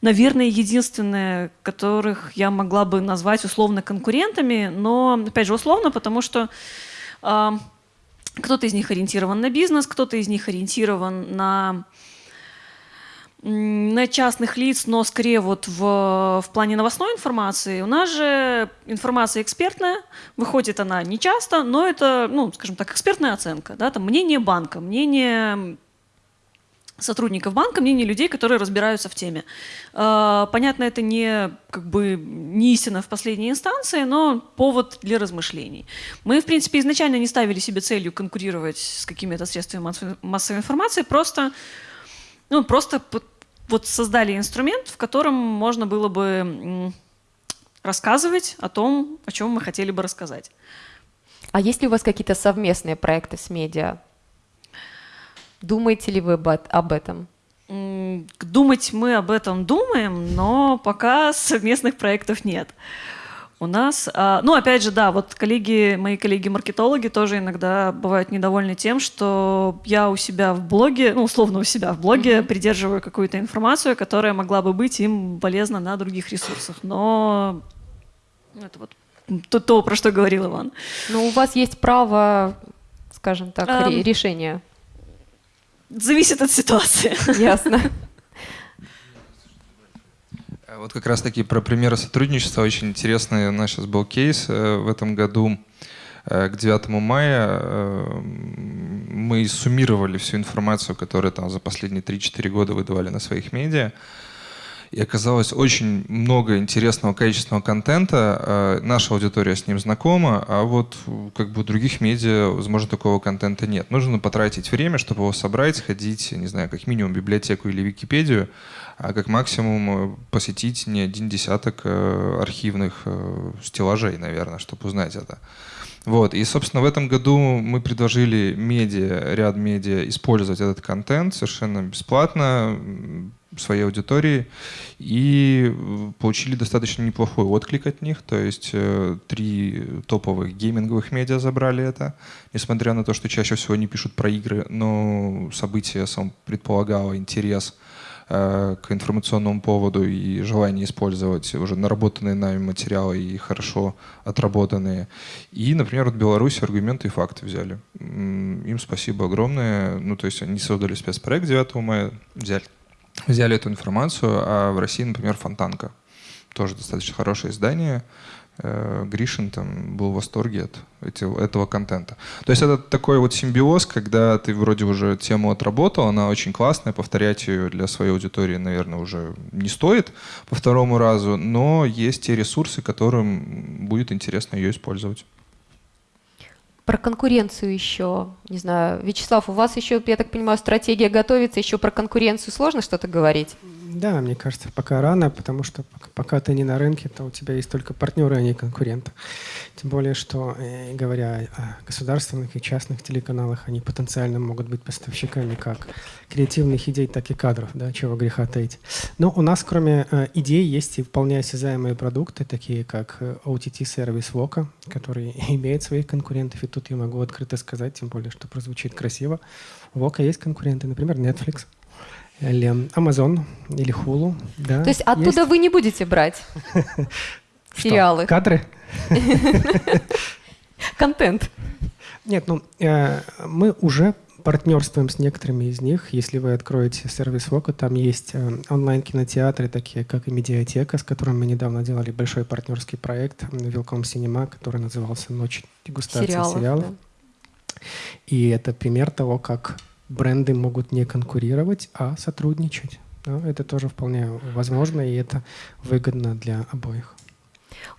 наверное, единственные, которых я могла бы назвать условно конкурентами, но, опять же, условно, потому что э, кто-то из них ориентирован на бизнес, кто-то из них ориентирован на на частных лиц, но скорее вот в, в плане новостной информации. У нас же информация экспертная, выходит она не часто, но это, ну, скажем так, экспертная оценка, да, там мнение банка, мнение сотрудников банка, мнение людей, которые разбираются в теме. А, понятно, это не как бы не истина в последней инстанции, но повод для размышлений. Мы, в принципе, изначально не ставили себе целью конкурировать с какими-то средствами массовой информации, просто ну, просто вот создали инструмент, в котором можно было бы рассказывать о том, о чем мы хотели бы рассказать. А есть ли у вас какие-то совместные проекты с медиа? Думаете ли вы об этом? Думать мы об этом думаем, но пока (laughs) совместных проектов нет. У нас, а, ну, опять же, да, вот коллеги, мои коллеги-маркетологи тоже иногда бывают недовольны тем, что я у себя в блоге, ну, условно у себя в блоге mm-hmm. придерживаю какую-то информацию, которая могла бы быть им полезна на других ресурсах. Но ну, это вот то, то про что говорил Иван. Но у вас есть право, скажем так, um, решения. Зависит от ситуации. Ясно. Вот как раз таки про примеры сотрудничества очень интересный у нас сейчас был кейс э, в этом году. Э, к 9 мая э, мы суммировали всю информацию, которую там за последние 3-4 года выдавали на своих медиа. И оказалось очень много интересного, качественного контента. Наша аудитория с ним знакома, а вот как бы у других медиа, возможно, такого контента нет. Нужно потратить время, чтобы его собрать, сходить, не знаю, как минимум в библиотеку или Википедию, а как максимум э, посетить не один десяток э, архивных э, стеллажей, наверное, чтобы узнать это. Вот. И, собственно, в этом году мы предложили медиа, ряд медиа использовать этот контент совершенно бесплатно своей аудитории и получили достаточно неплохой отклик от них. То есть три топовых гейминговых медиа забрали это, несмотря на то, что чаще всего они пишут про игры, но событие сам предполагало интерес Э, к информационному поводу и желание использовать уже наработанные нами материалы и хорошо отработанные. И, например, вот Беларусь аргументы и факты взяли. Им спасибо огромное. Ну, то есть они создали спецпроект 9 мая, взяли, взяли эту информацию, а в России, например, Фонтанка. тоже достаточно хорошее издание. Э, Гришин там был в восторге от этого, контента. То есть это такой вот симбиоз, когда ты вроде уже тему отработал, она очень классная, повторять ее для своей аудитории, наверное, уже не стоит по второму разу, но есть те ресурсы, которым будет интересно ее использовать. Про конкуренцию еще, не знаю, Вячеслав, у вас еще, я так понимаю, стратегия готовится, еще про конкуренцию сложно что-то говорить? Да, мне кажется, пока рано, потому что пока ты не на рынке, то у тебя есть только партнеры, а не конкуренты. Тем более, что, э, говоря о государственных и частных телеканалах, они потенциально могут быть поставщиками как креативных идей, так и кадров, да, чего греха таить. Но у нас, кроме э, идей, есть и вполне осязаемые продукты, такие как э, OTT-сервис Voca, который (laughs) имеет своих конкурентов, и тут я могу открыто сказать, тем более, что прозвучит красиво. У Voca есть конкуренты, например, Netflix – или Amazon, или Hulu. Да, То есть оттуда есть. вы не будете брать (laughs) сериалы? Кадры? (laughs) Контент. Нет, ну, э, мы уже партнерствуем с некоторыми из них. Если вы откроете сервис Вока, там есть э, онлайн-кинотеатры, такие как и Медиатека, с которым мы недавно делали большой партнерский проект Велком Cinema, который назывался «Ночь дегустации сериалов». сериалов. Да. И это пример того, как бренды могут не конкурировать, а сотрудничать. Да, это тоже вполне возможно, и это выгодно для обоих.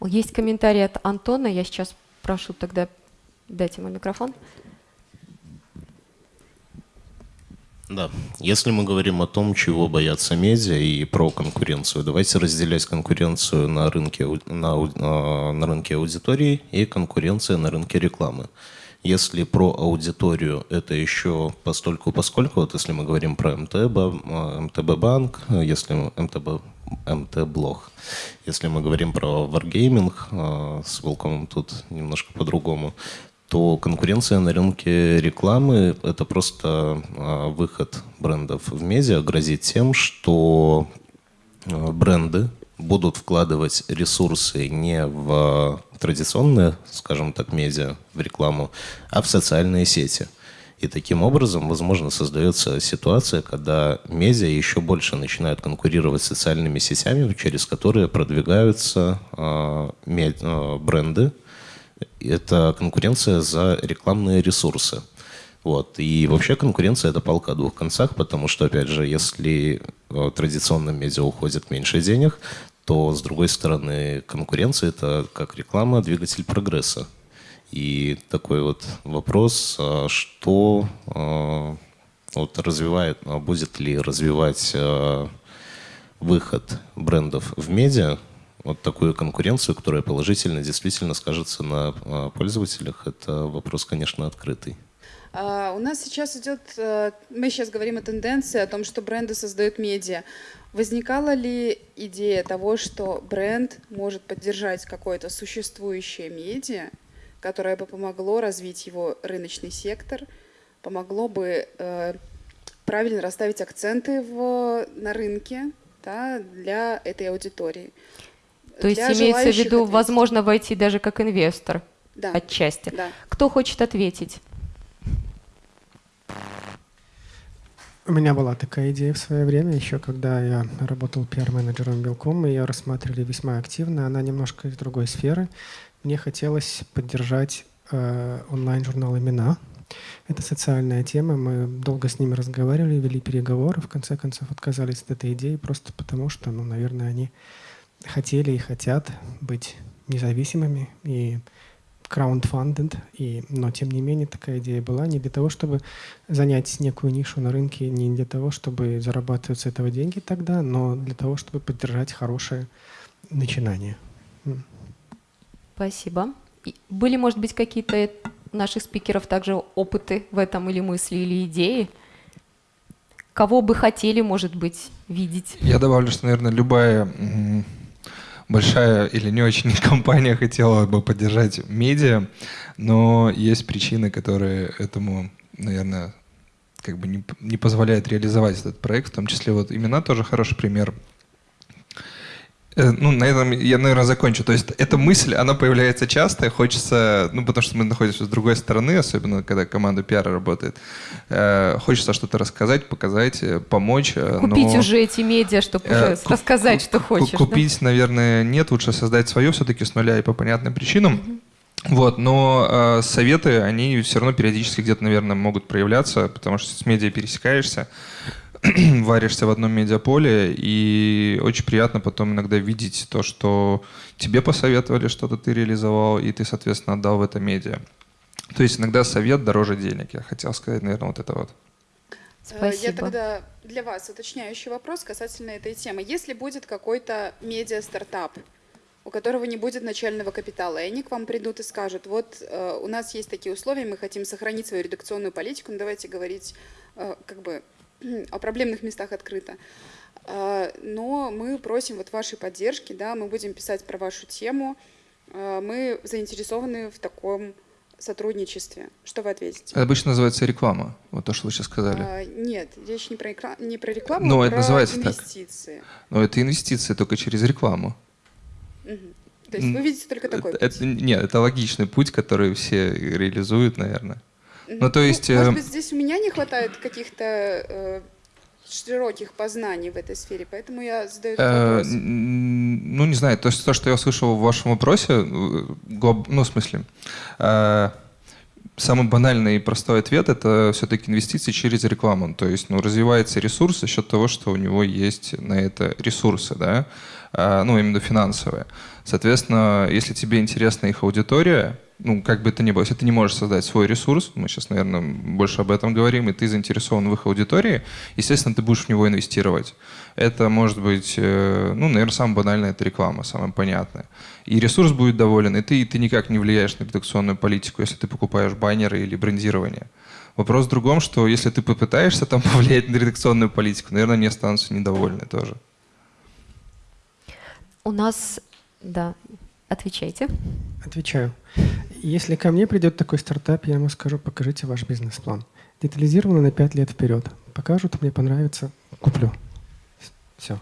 Есть комментарий от Антона. Я сейчас прошу тогда дать ему микрофон. Да, если мы говорим о том, чего боятся медиа и про конкуренцию, давайте разделять конкуренцию на рынке, на, а, на рынке аудитории и конкуренция на рынке рекламы. Если про аудиторию, это еще постольку поскольку, вот если мы говорим про МТБ, МТБ банк, если МТБ, МТ блог, если мы говорим про Wargaming, а, с Волкомом тут немножко по-другому, то конкуренция на рынке рекламы – это просто а, выход брендов в медиа грозит тем, что а, бренды будут вкладывать ресурсы не в традиционные, скажем так, медиа, в рекламу, а в социальные сети. И таким образом, возможно, создается ситуация, когда медиа еще больше начинают конкурировать с социальными сетями, через которые продвигаются э, бренды. Это конкуренция за рекламные ресурсы. Вот. И вообще конкуренция – это палка о двух концах, потому что, опять же, если э, традиционным медиа уходит меньше денег, то, с другой стороны, конкуренция – это как реклама, двигатель прогресса. И такой вот вопрос, а что а, вот развивает, а будет ли развивать выход брендов в медиа, вот такую конкуренцию, которая положительно действительно скажется на пользователях, это вопрос, конечно, открытый. У нас сейчас идет, э, мы сейчас говорим о тенденции, о том, что бренды создают медиа. Возникала ли идея того, что бренд может поддержать какое-то существующее медиа, которое бы помогло развить его рыночный сектор, помогло бы э, правильно расставить акценты в, на рынке да, для этой аудитории? То есть имеется в виду, ответить. возможно, войти даже как инвестор да. отчасти. Да. Кто хочет ответить? У меня была такая идея в свое время, еще когда я работал пиар-менеджером Белком, мы ее рассматривали весьма активно. Она немножко из другой сферы. Мне хотелось поддержать э, онлайн-журнал «Имена». Это социальная тема. Мы долго с ними разговаривали, вели переговоры. В конце концов отказались от этой идеи просто потому, что, ну, наверное, они хотели и хотят быть независимыми и crowdfunded, и, но тем не менее такая идея была не для того, чтобы занять некую нишу на рынке, не для того, чтобы зарабатывать с этого деньги тогда, но для того, чтобы поддержать хорошее начинание. Спасибо. Были, может быть, какие-то наших спикеров также опыты в этом или мысли, или идеи? Кого бы хотели, может быть, видеть? Я добавлю, что, наверное, любая большая или не очень (laughs) компания хотела бы поддержать медиа, но есть причины, которые этому, наверное, как бы не, не позволяют реализовать этот проект, в том числе вот имена тоже хороший пример. Э, ну, на этом я, наверное, закончу. То есть эта мысль, она появляется часто, хочется, ну, потому что мы находимся с другой стороны, особенно когда команда пиара работает, э, хочется что-то рассказать, показать, э, помочь. Э, Купить но, уже эти медиа, чтобы э, уже рассказать, что хочешь. Купить, да? наверное, нет, лучше создать свое все-таки с нуля и по понятным причинам. Mm-hmm. Вот, но э, советы, они все равно периодически где-то, наверное, могут проявляться, потому что с медиа пересекаешься. (clears throat) варишься в одном медиаполе, и очень приятно потом иногда видеть то, что тебе посоветовали, что-то ты реализовал, и ты, соответственно, отдал в это медиа. То есть иногда совет дороже денег. Я хотел сказать, наверное, вот это вот. Спасибо. Э, я тогда для вас уточняющий вопрос касательно этой темы. Если будет какой-то медиа-стартап, у которого не будет начального капитала, и они к вам придут и скажут, вот э, у нас есть такие условия, мы хотим сохранить свою редакционную политику, ну давайте говорить э, как бы (clears throat) о проблемных местах открыто. А, но мы просим вот вашей поддержки, да, мы будем писать про вашу тему, а, мы заинтересованы в таком сотрудничестве. Что вы ответите? Это обычно называется реклама, вот то, что вы сейчас сказали. А, нет, речь не про, рекла... не про рекламу, Но а это про называется инвестиции. Так. Но это инвестиции только через рекламу. Угу. То есть вы видите только такой это, путь? Это, нет, это логичный путь, который все реализуют, наверное. Ну, то есть... Ну, может э, быть, здесь у меня не хватает каких-то э, широких познаний в этой сфере, поэтому я задаю этот э, вопрос. Ну, не знаю, то то, что я услышал в вашем вопросе, э, ну, в смысле, самый банальный и простой ответ – это все-таки инвестиции через рекламу. То есть ну, развивается ресурс за счет того, что у него есть на это ресурсы, да? ну, именно финансовые. Соответственно, если тебе интересна их аудитория, ну, как бы это ни было, если ты не можешь создать свой ресурс, мы сейчас, наверное, больше об этом говорим, и ты заинтересован в их аудитории, естественно, ты будешь в него инвестировать. Это может быть, э, ну, наверное, самое банальное – это реклама, самое понятное. И ресурс будет доволен, и ты, и ты никак не влияешь на редакционную политику, если ты покупаешь баннеры или брендирование. Вопрос в другом, что если ты попытаешься там (laughs) повлиять на редакционную политику, наверное, они останутся недовольны тоже. У нас, да, отвечайте. Отвечаю. Если ко мне придет такой стартап, я ему скажу, покажите ваш бизнес-план. Детализированно на 5 лет вперед. Покажут, мне понравится, куплю. Все.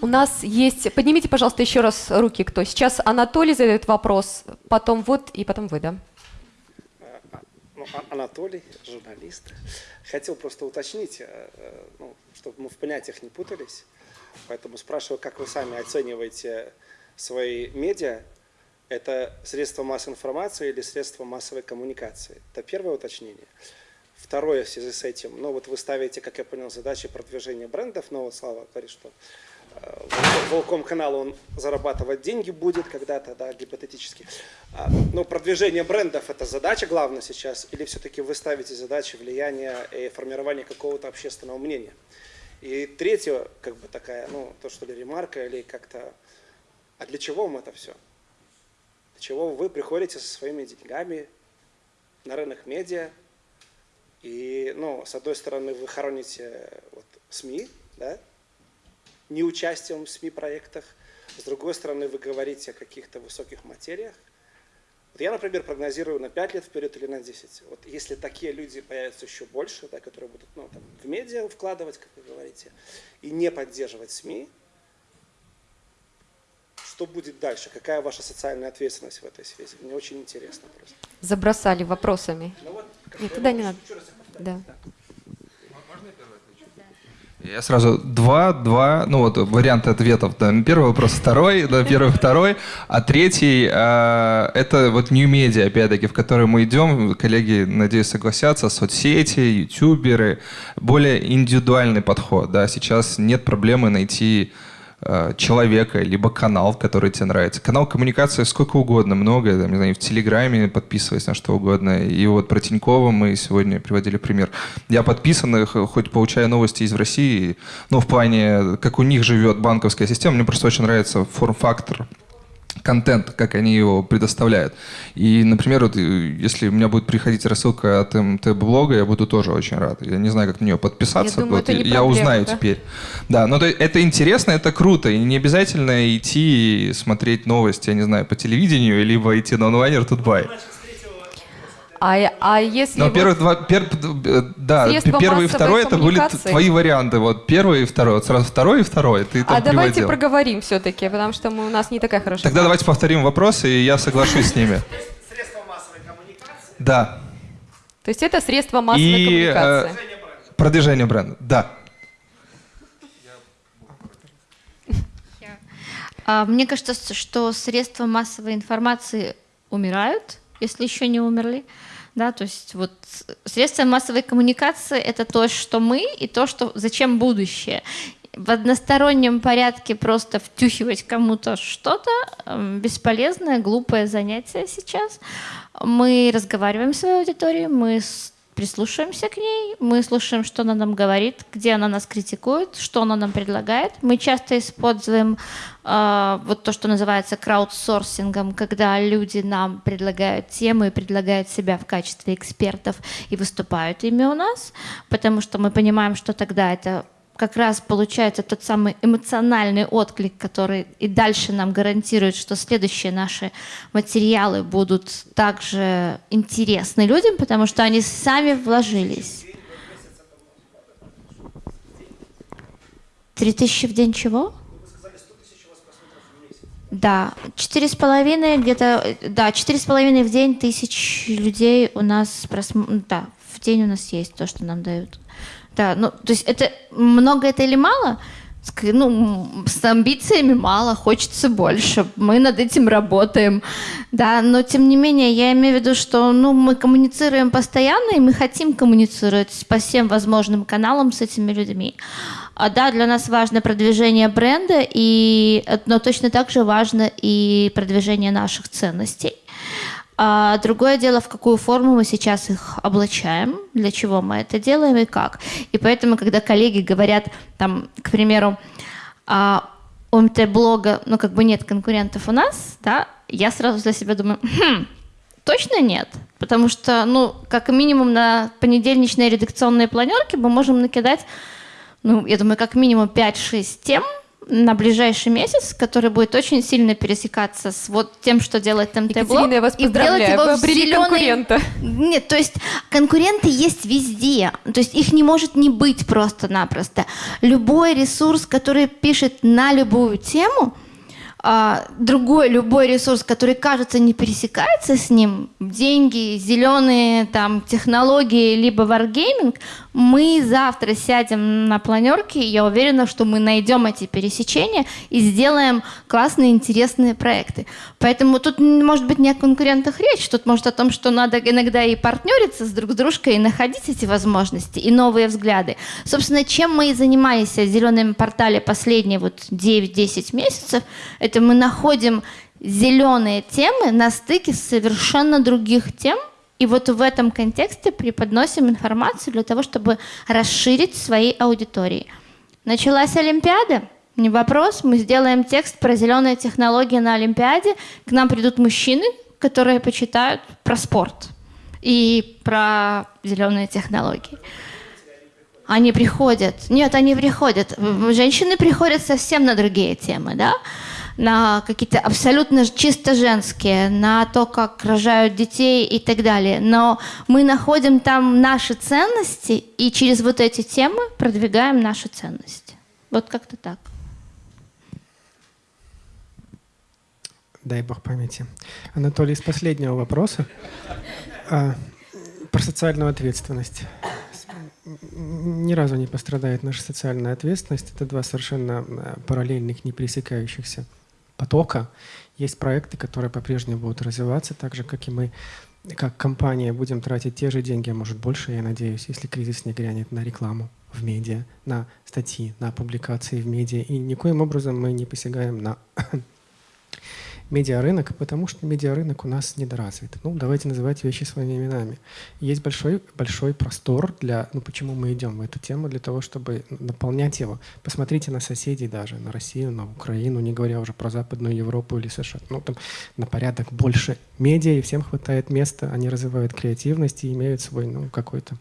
У нас есть... Поднимите, пожалуйста, еще раз руки, кто. Сейчас Анатолий задает вопрос, потом вот и потом вы, да? Ну, а, Анатолий, журналист. Хотел просто уточнить, э, э, ну, чтобы мы в понятиях не путались. Поэтому спрашиваю, как вы сами оцениваете свои медиа, это средство массовой информации или средство массовой коммуникации? Это первое уточнение. Второе в связи с этим, ну вот вы ставите, как я понял, задачи продвижения брендов, но вот Слава говорит, что э, Волком канал он зарабатывать деньги будет когда-то, да, гипотетически. А, но продвижение брендов это задача главная сейчас, или все-таки вы ставите задачи влияния и формирования какого-то общественного мнения? И третье, как бы такая, ну, то, что ли, ремарка или как-то а для чего вам это все? Для чего вы приходите со своими деньгами на рынок медиа, и, ну, с одной стороны, вы хороните вот, СМИ, да, неучастием в СМИ-проектах, с другой стороны, вы говорите о каких-то высоких материях. Вот я, например, прогнозирую на 5 лет вперед или на 10. Вот если такие люди появятся еще больше, да, которые будут ну, там, в медиа вкладывать, как вы говорите, и не поддерживать СМИ, что будет дальше? Какая ваша социальная ответственность в этой связи? Мне очень интересно просто. Забросали вопросами. Ну вот, Нет, туда не надо. Да. Я сразу два, два, ну вот варианты ответов. Да. Первый вопрос, второй, да, первый, второй, а третий э, это вот new media, опять-таки, в который мы идем. Коллеги, надеюсь, согласятся, соцсети, ютуберы, более индивидуальный подход. Да. Сейчас нет проблемы найти человека, либо канал, который тебе нравится. Канал коммуникации сколько угодно, много, там, не знаю, в Телеграме подписываясь на что угодно. И вот про Тинькова мы сегодня приводили пример. Я подписан, хоть получаю новости из России, но в плане, как у них живет банковская система, мне просто очень нравится форм-фактор контент, как они его предоставляют. И, например, вот, э, если у меня будет приходить рассылка от МТ-блога, я буду тоже очень рад. Я не знаю, как на нее подписаться. Я, думаю, вот, это не я проблема, узнаю да? теперь. Да, но это интересно, это круто. И не обязательно идти смотреть новости, я не знаю, по телевидению, либо идти на онлайнер Тутбай. А, а если Но вот первых два, пер, да, Средства первый и массовой второй это были коммуникации. твои варианты. Вот первый и второй. Вот сразу второй и второй. Ты там А давайте приводил. проговорим все-таки, потому что мы, у нас не такая хорошая Тогда давайте повторим вопросы, и я соглашусь с ними. Да. То есть это средство массовой И э, коммуникации. продвижение бренда. Да. А, Мне кажется, что средства массовой информации умирают, если еще не умерли. Да, то есть вот средства массовой коммуникации это то, что мы, и то, что зачем будущее. В одностороннем порядке просто втюхивать кому-то что-то эм, бесполезное, глупое занятие сейчас. Мы разговариваем с своей аудиторией, мы прислушиваемся к ней, мы слушаем, что она нам говорит, где она нас критикует, что она нам предлагает. Мы часто используем э, вот то, что называется краудсорсингом, когда люди нам предлагают темы, предлагают себя в качестве экспертов и выступают ими у нас, потому что мы понимаем, что тогда это как раз получается тот самый эмоциональный отклик, который и дальше нам гарантирует, что следующие наши материалы будут также интересны людям, потому что они сами вложились. Три тысячи в день чего? Да, четыре с половиной где-то, да, четыре с половиной в день тысяч людей у нас просм... да, в день у нас есть то, что нам дают. Да, ну, то есть это много это или мало? Ну, с амбициями мало, хочется больше. Мы над этим работаем, да, но тем не менее я имею в виду, что, ну, мы коммуницируем постоянно и мы хотим коммуницировать по всем возможным каналам с этими людьми. А да, для нас важно продвижение бренда, и, но точно так же важно и продвижение наших ценностей. А другое дело, в какую форму мы сейчас их облачаем, для чего мы это делаем и как. И поэтому, когда коллеги говорят, там, к примеру, а, у МТ-блога, ну, как бы нет конкурентов у нас, да, я сразу для себя думаю, «Хм, точно нет. Потому что, ну, как минимум на понедельничной редакционной планерке мы можем накидать, ну, я думаю, как минимум 5-6 тем, на ближайший месяц, который будет очень сильно пересекаться с вот тем, что делает. Екатерина, я вас и поздравляю, делать его вы в зелёный- конкурента. Нет, то есть конкуренты есть везде. То есть их не может не быть просто-напросто. Любой ресурс, который пишет на любую тему, а, другой любой ресурс, который, кажется, не пересекается с ним, деньги, зеленые там технологии, либо варгейминг, мы завтра сядем на планерке, и я уверена, что мы найдем эти пересечения и сделаем классные, интересные проекты. Поэтому тут может быть не о конкурентах речь, тут может о том, что надо иногда и партнериться с друг с дружкой, и находить эти возможности, и новые взгляды. Собственно, чем мы и занимались в зеленом портале последние вот 9-10 месяцев, это мы находим зеленые темы на стыке совершенно других тем, и вот в этом контексте преподносим информацию для того, чтобы расширить свои аудитории. Началась Олимпиада, не вопрос, мы сделаем текст про зеленые технологии на Олимпиаде, к нам придут мужчины, которые почитают про спорт и про зеленые технологии. Они приходят. Нет, они приходят. Женщины приходят совсем на другие темы, да? На какие-то абсолютно чисто женские, на то, как рожают детей и так далее. Но мы находим там наши ценности и через вот эти темы продвигаем наши ценности. Вот как-то так. Дай бог памяти. Анатолий, из последнего вопроса а, про социальную ответственность. Ни разу не пострадает наша социальная ответственность. Это два совершенно э, параллельных, не пересекающихся потока. Есть проекты, которые по-прежнему будут развиваться, так же, как и мы, как компания, будем тратить те же деньги, а может больше, я надеюсь, если кризис не грянет на рекламу в медиа, на статьи, на публикации в медиа. И никоим образом мы не посягаем на медиарынок, потому что медиарынок у нас недоразвит. Ну, давайте называть вещи своими именами. Есть большой, большой простор для, ну, почему мы идем в эту тему, для того, чтобы наполнять его. Посмотрите на соседей даже, на Россию, на Украину, не говоря уже про Западную Европу или США. Ну, там на порядок больше медиа, и всем хватает места, они развивают креативность и имеют свой, ну, какой-то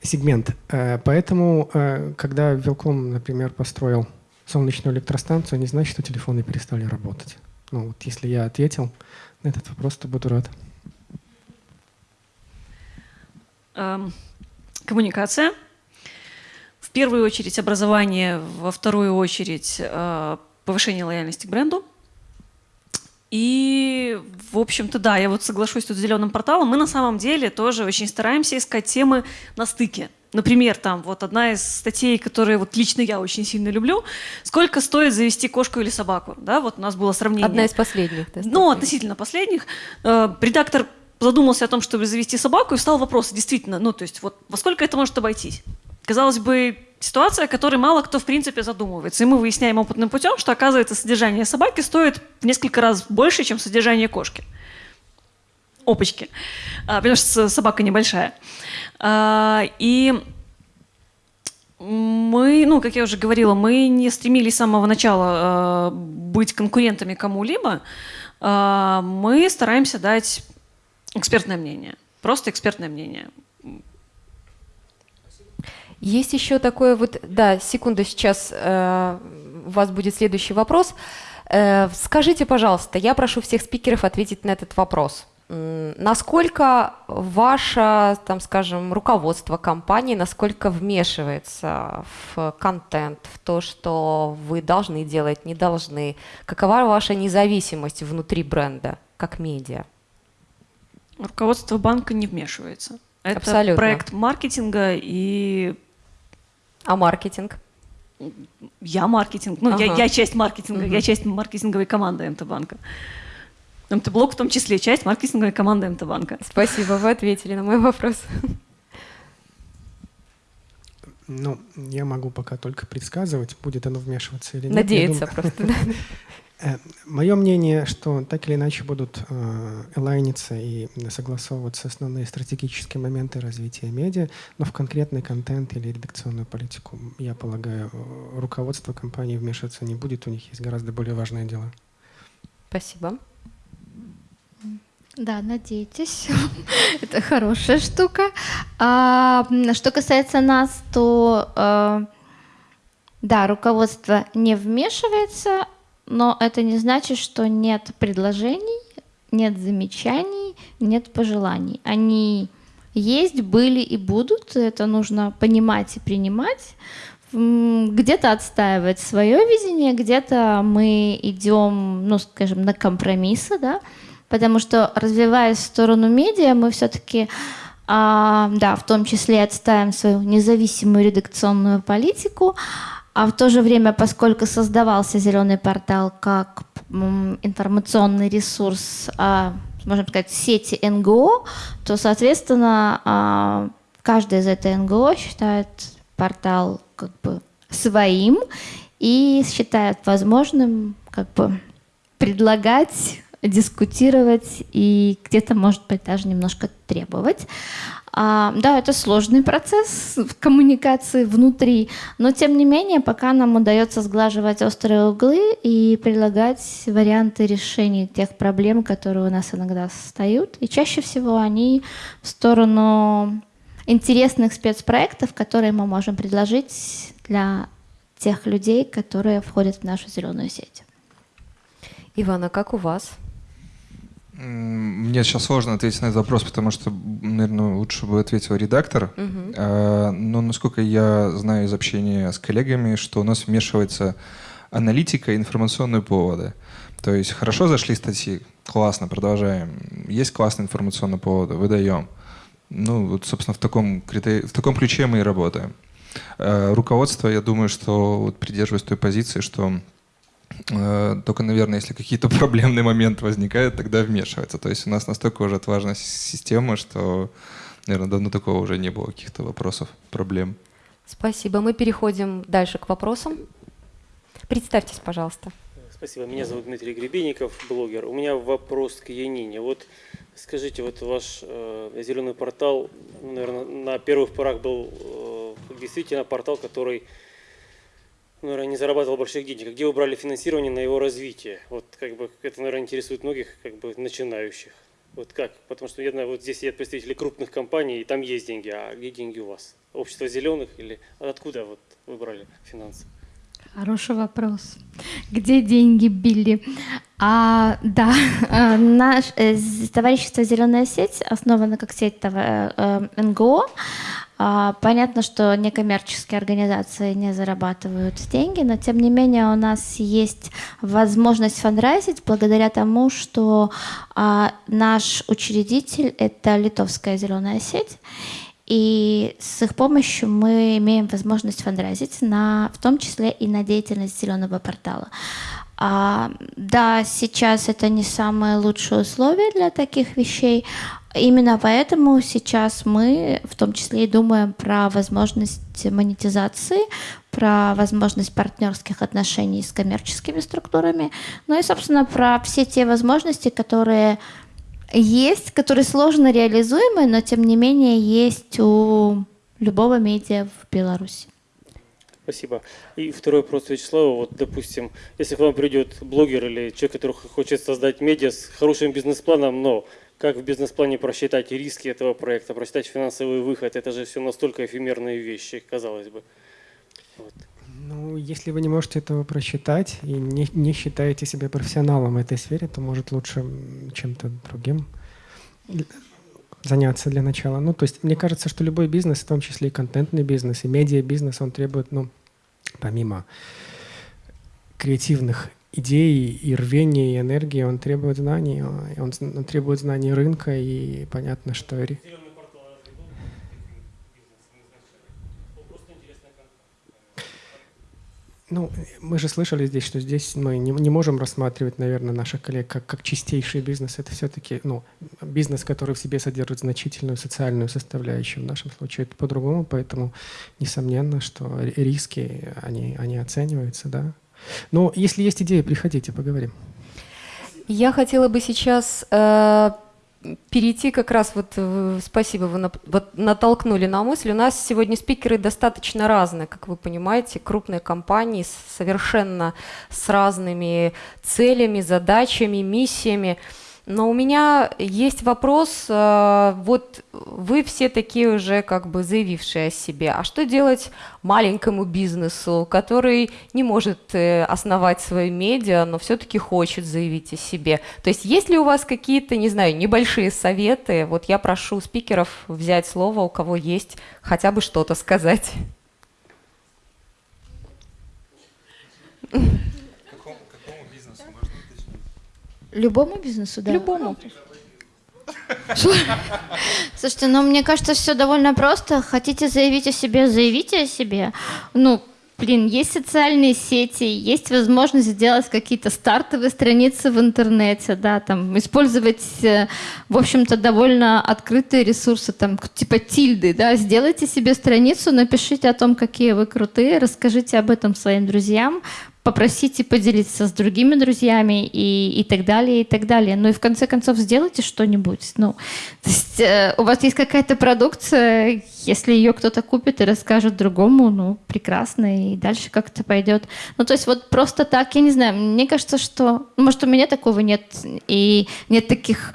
сегмент. Э, Поэтому, э, когда Вилком, например, построил солнечную электростанцию, не значит, что телефоны перестали работать. Ну, вот если я ответил на этот вопрос, то буду рад. Эм, коммуникация. В первую очередь образование, во вторую очередь э, повышение лояльности к бренду. И, в общем-то, да, я вот соглашусь тут с зеленым порталом. Мы на самом деле тоже очень стараемся искать темы на стыке. Например, там вот одна из статей, которые вот лично я очень сильно люблю, сколько стоит завести кошку или собаку, да, вот у нас было сравнение. Одна из последних. Да, ну, относительно последних. Э, редактор задумался о том, чтобы завести собаку, и встал вопрос, действительно, ну, то есть вот во сколько это может обойтись? Казалось бы, ситуация, о которой мало кто в принципе задумывается. И мы выясняем опытным путем, что оказывается содержание собаки стоит в несколько раз больше, чем содержание кошки. Опачки. А, потому что собака небольшая. А, и мы, ну, как я уже говорила, мы не стремились с самого начала э, быть конкурентами кому-либо. Мы стараемся дать экспертное мнение. Просто экспертное мнение. Есть еще такое вот, да, секунду, сейчас э, у вас будет следующий вопрос. Э, скажите, пожалуйста, я прошу всех спикеров ответить на этот вопрос. Насколько ваше, там, скажем, руководство компании, насколько вмешивается в контент, в то, что вы должны делать, не должны? Какова ваша независимость внутри бренда, как медиа? Руководство банка не вмешивается. Это Абсолютно. проект маркетинга и... А маркетинг? Я маркетинг. Ну, ага. я, я часть маркетинга, угу. я часть маркетинговой команды МТ-банка. МТ-блок в том числе часть маркетинговой команды МТ-банка. Спасибо, вы ответили на мой вопрос. Ну, я могу пока только предсказывать, будет оно вмешиваться или нет. Надеяться просто. (laughs) Э, Мое мнение, что так или иначе будут э, элайниться и согласовываться основные стратегические моменты развития медиа, но в конкретный контент или редакционную политику, я полагаю, руководство компании вмешиваться не будет, у них есть гораздо более важные дела. Спасибо. Да, надейтесь. (laughs) Это хорошая штука. А, что касается нас, то э, да, руководство не вмешивается, но это не значит, что нет предложений, нет замечаний, нет пожеланий. Они есть, были и будут. Это нужно понимать и принимать. Где-то отстаивать свое видение, где-то мы идем, ну, скажем, на компромиссы, да, потому что развиваясь в сторону медиа, мы все-таки, а, да, в том числе отставим свою независимую редакционную политику, а в то же время, поскольку создавался зеленый портал как информационный ресурс, а, можно сказать, сети НГО, то, соответственно, а, каждая из этой НГО считает портал как бы своим и считает возможным как бы предлагать дискутировать и где-то, может быть, даже немножко требовать. А, да, это сложный процесс в коммуникации внутри, но тем не менее, пока нам удается сглаживать острые углы и предлагать варианты решений тех проблем, которые у нас иногда встают, и чаще всего они в сторону интересных спецпроектов, которые мы можем предложить для тех людей, которые входят в нашу зеленую сеть. Ивана, как у вас? Мне сейчас сложно ответить на этот вопрос, потому что, наверное, лучше бы ответил редактор. Угу. Но насколько я знаю из общения с коллегами, что у нас вмешивается аналитика и информационные поводы. То есть хорошо зашли статьи, классно, продолжаем. Есть классные информационные поводы, выдаем. Ну, вот, собственно, в таком, в таком ключе мы и работаем. А, руководство, я думаю, что вот придерживаясь той позиции, что только, наверное, если какие-то (laughs) проблемные моменты возникают, тогда вмешивается. То есть у нас настолько уже отважна система, что, наверное, давно такого уже не было каких-то вопросов, проблем. Спасибо. Мы переходим дальше к вопросам. Представьтесь, пожалуйста. Спасибо. Меня зовут Дмитрий Гребенников, блогер. У меня вопрос к Янине. Вот скажите, вот ваш э, зеленый портал, наверное, на первых порах был э, действительно портал, который наверное, не зарабатывал больших денег. Где вы брали финансирование на его развитие? Вот как бы это, наверное, интересует многих как бы начинающих. Вот как? Потому что я знаю, вот здесь есть представители крупных компаний, и там есть деньги. А где деньги у вас? Общество зеленых или откуда вот вы брали финансы? Хороший вопрос. Где деньги, Билли? А, да, (laughs) э, наш э, товарищество «Зеленая сеть» основано как сеть э, НГО. А, понятно, что некоммерческие организации не зарабатывают деньги, но тем не менее у нас есть возможность фандрайзить благодаря тому, что а, наш учредитель — это литовская зеленая сеть, и с их помощью мы имеем возможность фандрайзить, на, в том числе и на деятельность зеленого портала. А, да, сейчас это не самые лучшие условия для таких вещей. Именно поэтому сейчас мы в том числе и думаем про возможность монетизации, про возможность партнерских отношений с коммерческими структурами, ну и, собственно, про все те возможности, которые есть, которые сложно реализуемы, но тем не менее есть у любого медиа в Беларуси. Спасибо. И второй вопрос Вячеславу. Вот, допустим, если к вам придет блогер или человек, который хочет создать медиа с хорошим бизнес-планом, но как в бизнес-плане просчитать риски этого проекта, просчитать финансовый выход, это же все настолько эфемерные вещи, казалось бы. Вот. Ну, если вы не можете этого просчитать и не, не считаете себя профессионалом в этой сфере, то может лучше чем-то другим заняться для начала. Ну, то есть мне кажется, что любой бизнес, в том числе и контентный бизнес, и медиа-бизнес, он требует, ну, помимо креативных идей и рвения, и энергии, он требует знаний, он, он требует знаний рынка, и понятно, что... Ну, мы же слышали здесь, что здесь мы не, не можем рассматривать, наверное, наших коллег как, как чистейший бизнес. Это все-таки ну, бизнес, который в себе содержит значительную социальную составляющую. В нашем случае это по-другому, поэтому несомненно, что риски, они, они оцениваются, да. Но если есть идеи, приходите, поговорим. Я хотела бы сейчас э, перейти как раз, вот э, спасибо, вы на, вот натолкнули на мысль. У нас сегодня спикеры достаточно разные, как вы понимаете, крупные компании совершенно с разными целями, задачами, миссиями. Но у меня есть вопрос, э, вот вы все такие уже как бы заявившие о себе, а что делать маленькому бизнесу, который не может э, основать свою медиа, но все-таки хочет заявить о себе? То есть есть ли у вас какие-то, не знаю, небольшие советы? Вот я прошу спикеров взять слово, у кого есть хотя бы что-то сказать. Любому бизнесу, да? Любому. Слушайте, ну мне кажется, все довольно просто. Хотите заявить о себе, заявите о себе. Ну, блин, есть социальные сети, есть возможность сделать какие-то стартовые страницы в интернете, да, там, использовать, э, в общем-то, довольно открытые ресурсы, там, типа тильды, да, сделайте себе страницу, напишите о том, какие вы крутые, расскажите об этом своим друзьям, попросите поделиться с другими друзьями и, и так далее, и так далее. Ну и в конце концов сделайте что-нибудь. Ну, то есть э, у вас есть какая-то продукция, если ее кто-то купит и расскажет другому, ну, прекрасно, и дальше как-то пойдет. Ну, то есть вот просто так, я не знаю, мне кажется, что, может, у меня такого нет, и нет таких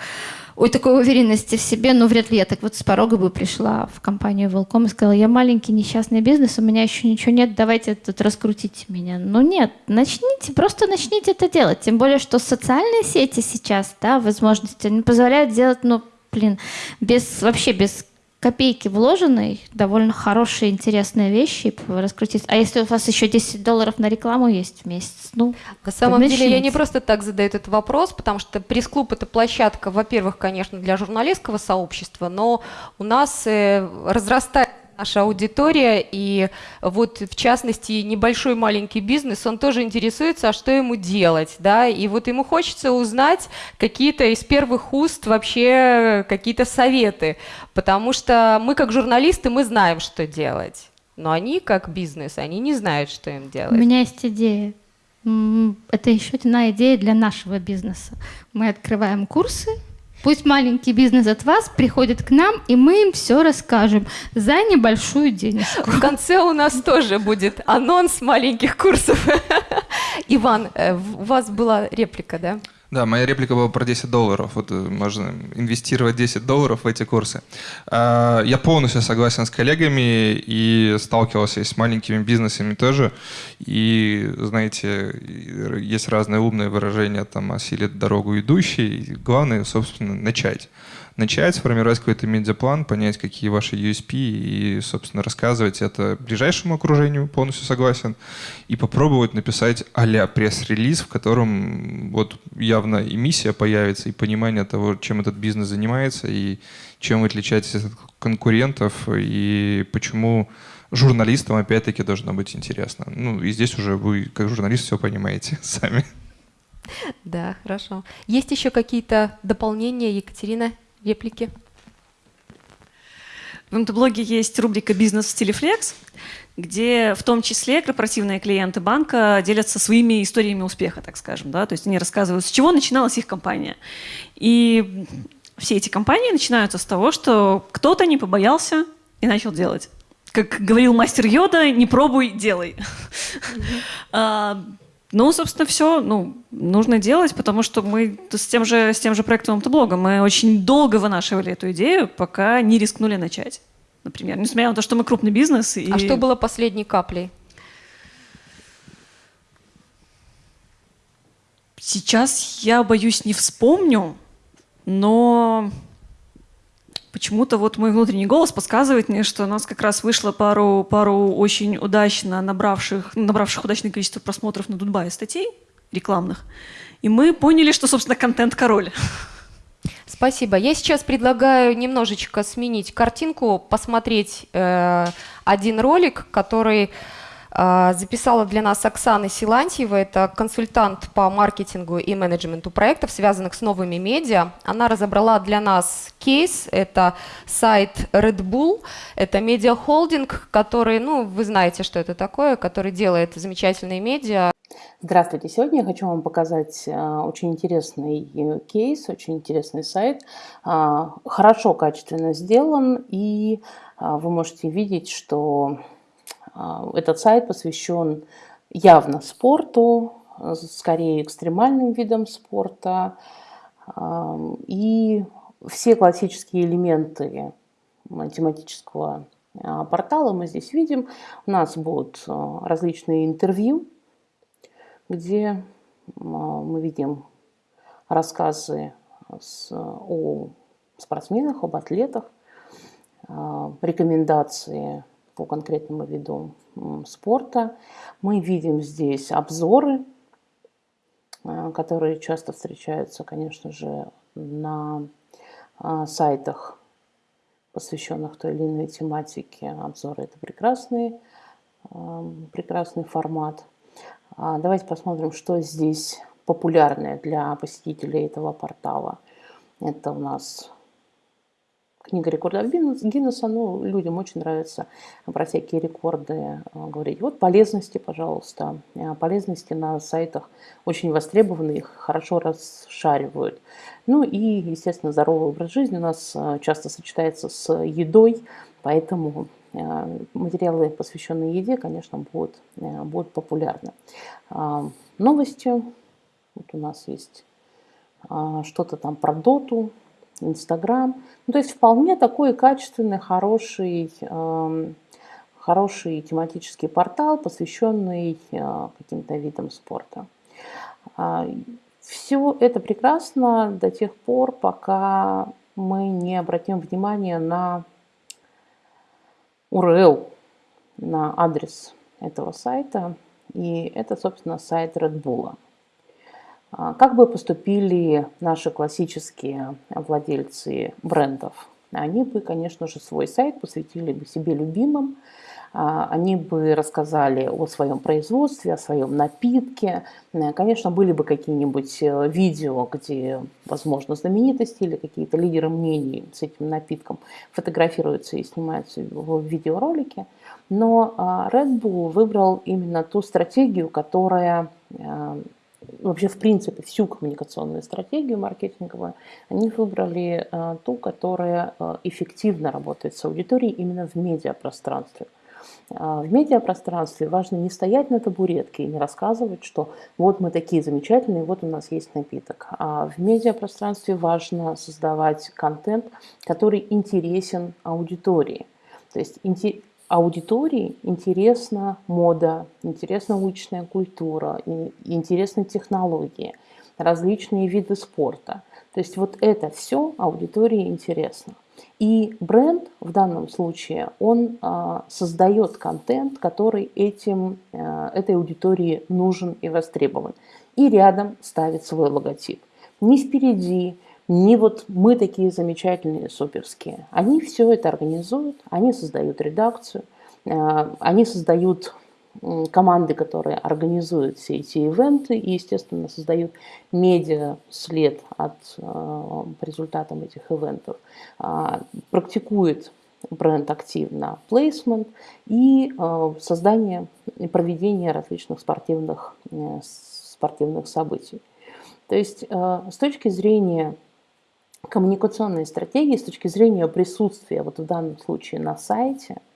ой, такой уверенности в себе, ну, вряд ли я так вот с порога бы пришла в компанию Волком и сказала, я маленький несчастный бизнес, у меня еще ничего нет, давайте тут раскрутите меня. Ну, нет, начните, просто начните это делать. Тем более, что социальные сети сейчас, да, возможности, они позволяют делать, ну, блин, без, вообще без копейки вложенной, довольно хорошие, интересные вещи раскрутить. А если у вас еще 10 долларов на рекламу есть в месяц? Ну, на самом начните. деле я не просто так задаю этот вопрос, потому что пресс-клуб это площадка, во-первых, конечно, для журналистского сообщества, но у нас э, разрастает наша аудитория, и вот в частности небольшой маленький бизнес, он тоже интересуется, а что ему делать, да, и вот ему хочется узнать какие-то из первых уст вообще какие-то советы, потому что мы как журналисты, мы знаем, что делать, но они как бизнес, они не знают, что им делать. У меня есть идея. Это еще одна идея для нашего бизнеса. Мы открываем курсы, Пусть маленький бизнес от вас приходит к нам, и мы им все расскажем за небольшую денежку. В конце у нас тоже будет анонс маленьких курсов. (laughs) Иван, э, у вас была реплика, да? Да, моя реплика была про 10 долларов. Вот э, можно инвестировать 10 долларов в эти курсы. А, я полностью согласен с коллегами и сталкивался с маленькими бизнесами тоже. И, знаете, есть разные умные выражения, там, осилит дорогу идущий. Главное, собственно, начать начать сформировать какой-то медиаплан, понять, какие ваши USP и, собственно, рассказывать это ближайшему окружению, полностью согласен, и попробовать написать а-ля пресс-релиз, в котором вот явно и миссия появится, и понимание того, чем этот бизнес занимается, и чем вы отличаетесь от конкурентов, и почему журналистам, опять-таки, должно быть интересно. Ну, и здесь уже вы, как журналист, все понимаете (laughs) сами. Да, хорошо. Есть еще какие-то дополнения, Екатерина? Реплики? В МТ-блоге есть рубрика «Бизнес в стиле флекс», где в том числе корпоративные клиенты банка делятся своими историями успеха, так скажем. Да? То есть они рассказывают, с чего начиналась их компания. И все эти компании начинаются с того, что кто-то не побоялся и начал делать. Как говорил мастер Йода, не пробуй, делай. Mm-hmm. (laughs) Ну, собственно, все ну, нужно делать, потому что мы с тем же, с тем же проектом автоблога мы очень долго вынашивали эту идею, пока не рискнули начать. Например, несмотря на то, что мы крупный бизнес. И... А что было последней каплей? Сейчас я боюсь не вспомню, но почему-то вот мой внутренний голос подсказывает мне, что у нас как раз вышло пару, пару очень удачно набравших, набравших удачное количество просмотров на Дудбае статей рекламных. И мы поняли, что, собственно, контент король. Спасибо. Я сейчас предлагаю немножечко сменить картинку, посмотреть э, один ролик, который записала для нас Оксана Силантьева, это консультант по маркетингу и менеджменту проектов, связанных с новыми медиа. Она разобрала для нас кейс, это сайт Red Bull, это медиахолдинг, который, ну, вы знаете, что это такое, который делает замечательные медиа. Здравствуйте, сегодня я хочу вам показать а, очень интересный э, кейс, очень интересный сайт, а, хорошо, качественно сделан, и вы можете видеть, что а, этот сайт посвящен явно спорту, скорее экстремальным видам спорта. А, и все классические элементы тематического а, портала мы здесь видим. У нас будут различные интервью, где мы видим рассказы о спортсменах, об атлетах, рекомендации по конкретному виду спорта. Мы видим здесь обзоры, э, которые часто встречаются, конечно же, на э, сайтах, посвященных той или иной тематике. Обзоры – это прекрасный, э, прекрасный формат. А давайте посмотрим, что здесь популярное для посетителей этого портала. Это у нас книга рекордов Гиннесса, ну, людям очень нравится про всякие рекорды э, говорить. Вот полезности, пожалуйста. Э, полезности на сайтах очень востребованы, их хорошо расшаривают. Ну и, естественно, здоровый образ жизни у нас э, часто сочетается с едой, поэтому материалы, посвященные еде, конечно, будут, будут популярны. Новости. Вот у нас есть что-то там про доту, Инстаграм. Ну, то есть вполне такой качественный, хороший, э, хороший тематический портал, посвященный э, каким-то видам спорта. Э, все это прекрасно до тех пор, пока мы не обратим внимание на URL, на адрес этого сайта. И это, собственно, сайт Red Bull. А, как бы поступили наши классические владельцы брендов? Они бы, конечно же, свой сайт посвятили бы себе любимым, а, они бы рассказали о своем производстве, о своем напитке. Э, конечно, были бы какие-нибудь э, видео, где, возможно, знаменитости или какие-то лидеры мнений с этим напитком фотографируются и снимаются в видеоролике. Но а, Red Bull выбрал именно ту стратегию, которая э, вообще в принципе всю коммуникационную стратегию маркетинговую, они выбрали э, ту, которая э, эффективно работает с аудиторией именно в медиапространстве. А, в медиапространстве важно не стоять на табуретке и не рассказывать, что вот мы такие замечательные, вот у нас есть напиток. А в медиапространстве важно создавать контент, который интересен аудитории. То есть аудитории интересна мода, интересна уличная культура, интересны технологии, различные виды спорта. То есть вот это все аудитории интересно. И бренд в данном случае, он а, создает контент, который этим, а, этой аудитории нужен и востребован. И рядом ставит свой логотип. Не впереди, не вот мы такие замечательные, суперские. Они все это организуют, они создают редакцию, а, они создают команды, которые организуют все эти ивенты и, естественно, создают медиа след от э, результатам этих ивентов, э, практикует бренд активно плейсмент и э, создание и проведение различных спортивных, э, спортивных событий. То есть э, с точки зрения коммуникационной стратегии, с точки зрения присутствия вот в данном случае на сайте –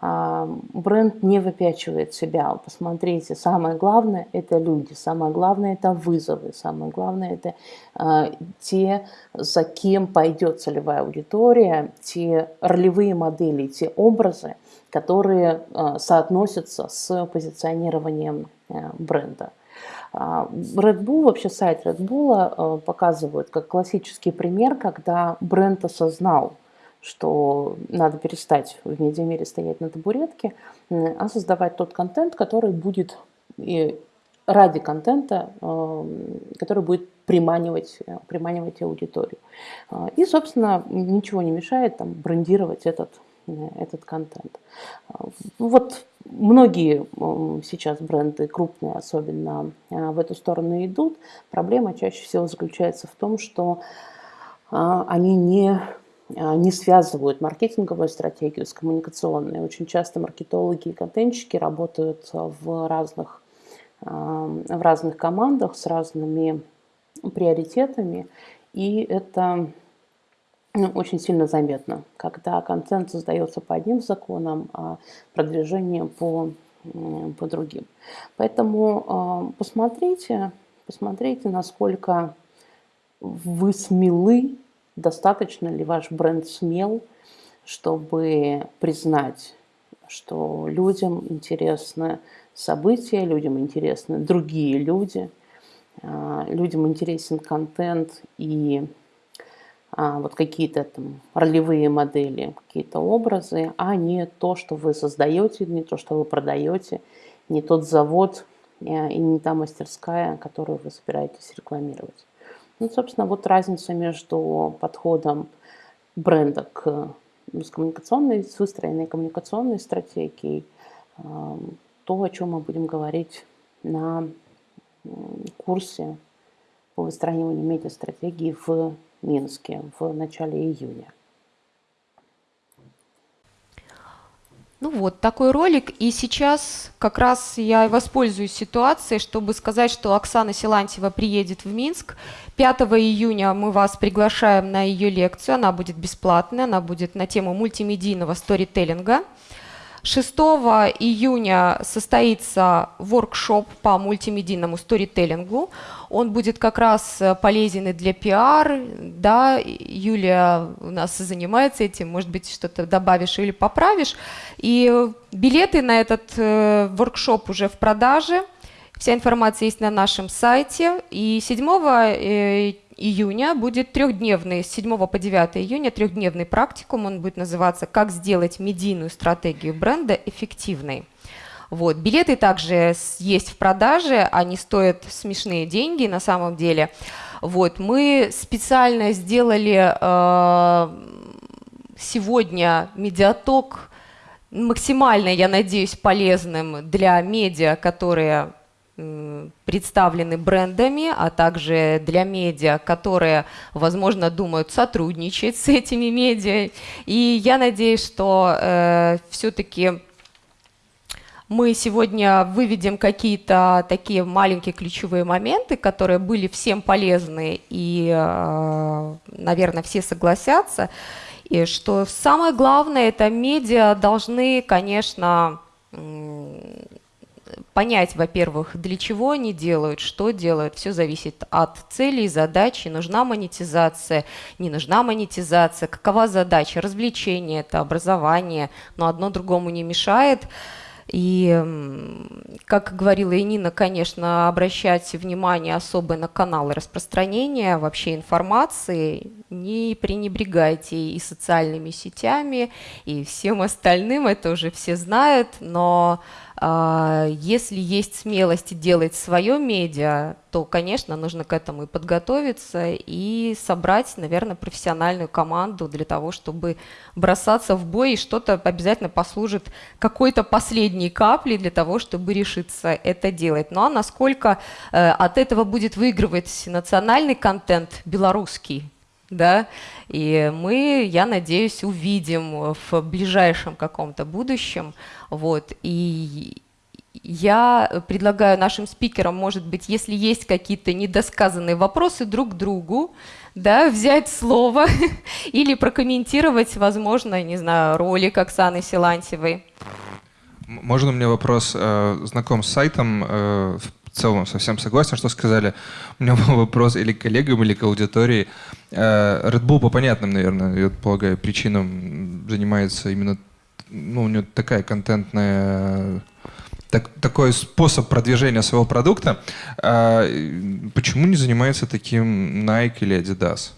а, бренд не выпячивает себя. Посмотрите, самое главное – это люди, самое главное – это вызовы, самое главное – это э, те, за кем пойдет целевая аудитория, те ролевые модели, те образы, которые э, соотносятся с позиционированием бренда. Red Bull, вообще сайт Red Bull показывает как классический пример, когда бренд осознал, что надо перестать в медиамире стоять на табуретке, а создавать тот контент, который будет и ради контента, эм, который будет приманивать, приманивать аудиторию. А, и, собственно, ничего не мешает там, брендировать этот, этот контент. А, вот многие эм, сейчас бренды крупные особенно э, в эту сторону идут. Проблема чаще всего заключается в том, что они не не связывают маркетинговую стратегию с коммуникационной. Очень часто маркетологи и контентщики работают в разных, в разных командах с разными приоритетами, и это ну, очень сильно заметно, когда контент создается по одним законам, а продвижение по, по другим. Поэтому а, посмотрите, посмотрите, насколько вы смелы Достаточно ли ваш бренд смел, чтобы признать, что людям интересны события, людям интересны другие люди, а, людям интересен контент и а, вот какие-то там ролевые модели, какие-то образы, а не то, что вы создаете, не то, что вы продаете, не тот завод э, и не та мастерская, которую вы собираетесь рекламировать. Ну, собственно, вот разница между подходом бренда к коммуникационной, с выстроенной коммуникационной стратегией, то, о чем мы будем говорить на курсе по выстраиванию медиастратегии в Минске в начале июня. Ну вот, такой ролик. И сейчас как раз я воспользуюсь ситуацией, чтобы сказать, что Оксана Силантьева приедет в Минск. 5 июня мы вас приглашаем на ее лекцию. Она будет бесплатная, она будет на тему мультимедийного сторителлинга. 6 июня состоится воркшоп по мультимедийному сторителлингу. Он будет как раз э, полезен и для пиар. Да, Юлия у нас занимается этим, может быть, что-то добавишь или поправишь. И билеты на этот э, воркшоп уже в продаже. Вся информация есть на нашем сайте. И 7 июня будет трехдневный, с 7 по 9 июня трехдневный практикум, он будет называться «Как сделать медийную стратегию бренда эффективной». Вот. Билеты также есть в продаже, они стоят смешные деньги на самом деле. Вот. Мы специально сделали э, сегодня медиаток максимально, я надеюсь, полезным для медиа, которые представлены брендами, а также для медиа, которые, возможно, думают сотрудничать с этими медиа. И я надеюсь, что э, все-таки мы сегодня выведем какие-то такие маленькие ключевые моменты, которые были всем полезны и, э, наверное, все согласятся. И что самое главное, это медиа должны, конечно, понять, во-первых, для чего они делают, что делают. Все зависит от целей, задачи. Нужна монетизация, не нужна монетизация. Какова задача? Развлечение, это образование, но одно другому не мешает. И, как говорила и конечно, обращать внимание особо на каналы распространения вообще информации, не пренебрегайте и социальными сетями, и всем остальным, это уже все знают, но если есть смелость делать свое медиа, то, конечно, нужно к этому и подготовиться, и собрать, наверное, профессиональную команду для того, чтобы бросаться в бой, и что-то обязательно послужит какой-то последней каплей для того, чтобы решиться это делать. Ну а насколько э, от этого будет выигрывать национальный контент белорусский, да, и мы, я надеюсь, увидим в ближайшем каком-то будущем, вот, и я предлагаю нашим спикерам, может быть, если есть какие-то недосказанные вопросы друг другу, да, взять слово (laughs) или прокомментировать, возможно, не знаю, ролик Оксаны Силантьевой. Можно меня вопрос? Э, знаком с сайтом, э, целом совсем согласен, что сказали. У меня был вопрос или к коллегам, или к аудитории. Э, Red Bull по понятным, наверное, я полагаю, причинам занимается именно, ну, у него такая контентная так, такой способ продвижения своего продукта. А, почему не занимается таким Nike или Adidas?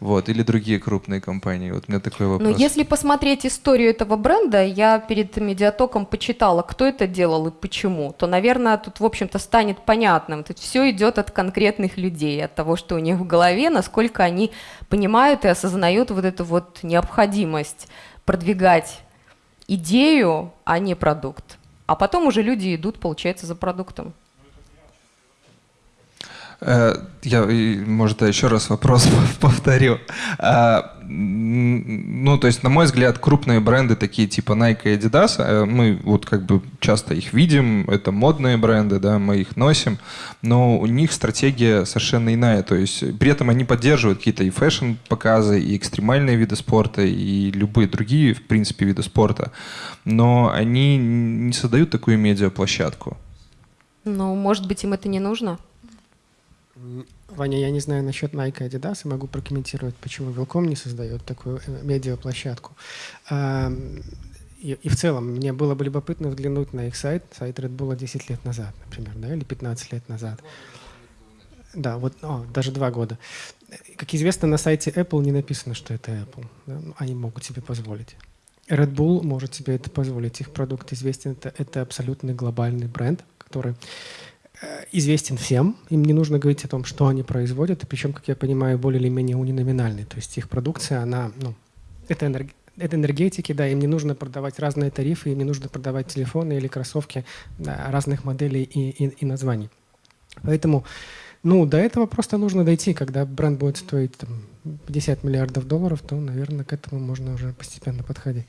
Вот, или другие крупные компании. Вот у меня такой вопрос. Ну, если посмотреть историю этого бренда, я перед медиатоком почитала, кто это делал и почему, то, наверное, тут, в общем-то, станет понятным. Тут все идет от конкретных людей, от того, что у них в голове, насколько они понимают и осознают вот эту вот необходимость продвигать идею, а не продукт. А потом уже люди идут, получается, за продуктом. Э, я, может, еще раз вопрос (laughs) повторю. А, ну, то есть, на мой взгляд, крупные бренды, такие типа Nike и Adidas, э, мы вот как бы часто их видим, это модные бренды, да, мы их носим, но у них стратегия совершенно иная. То есть, при этом они поддерживают какие-то и фэшн-показы, и экстремальные виды спорта, и любые другие, в принципе, виды спорта. Но они не создают такую медиаплощадку. Ну, может быть, им это не нужно? Ваня, я не знаю насчет Nike и Adidas, и могу прокомментировать, почему Велком не создает такую э, медиаплощадку. И, и в целом, мне было бы любопытно взглянуть на их сайт, сайт Red Bull 10 лет назад, например, да, или 15 лет назад. Да, вот о, даже два года. Как известно, на сайте Apple не написано, что это Apple. Да? Ну, они могут себе позволить. Red Bull может себе это позволить. Их продукт известен, это, это абсолютно глобальный бренд, который известен всем, им не нужно говорить о том, что они производят, и причем, как я понимаю, более или менее униноминальный. То есть их продукция, она, ну, это, энерг... это энергетики, да, им не нужно продавать разные тарифы, им не нужно продавать телефоны или кроссовки да, разных моделей и, и, и названий. Поэтому, ну, до этого просто нужно дойти. Когда бренд будет стоить там, 50 миллиардов долларов, то, наверное, к этому можно уже постепенно подходить.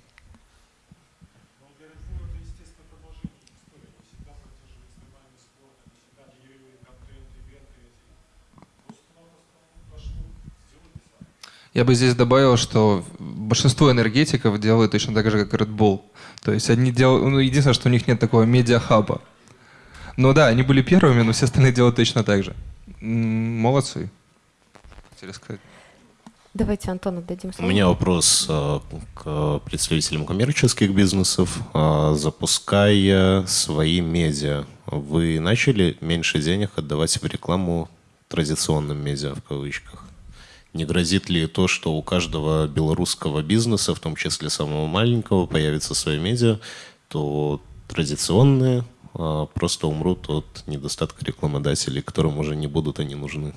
Я бы здесь добавил, что большинство энергетиков делают точно так же, как Red Bull. То есть они делают, ну, единственное, что у них нет такого медиахаба. Но да, они были первыми, но все остальные делают точно так же. Молодцы. Хотели сказать. Давайте Антону дадим слово. У меня вопрос э, к представителям коммерческих бизнесов. Э, запуская свои медиа, вы начали меньше денег отдавать в рекламу традиционным медиа в кавычках? Не грозит ли то, что у каждого белорусского бизнеса, в том числе самого маленького, появится свои медиа, то традиционные а, просто умрут от недостатка рекламодателей, которым уже не будут они нужны?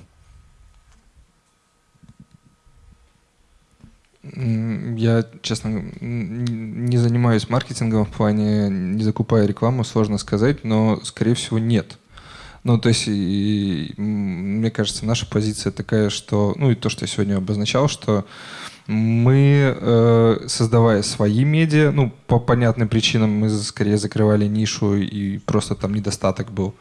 Я, честно, не занимаюсь маркетингом в плане, не закупая рекламу, сложно сказать, но, скорее всего, нет. Ну, то есть, и, мне кажется, наша позиция такая, что, ну, и то, что я сегодня обозначал, что мы, э, создавая свои медиа, ну, по понятным причинам мы скорее закрывали нишу и просто там недостаток был.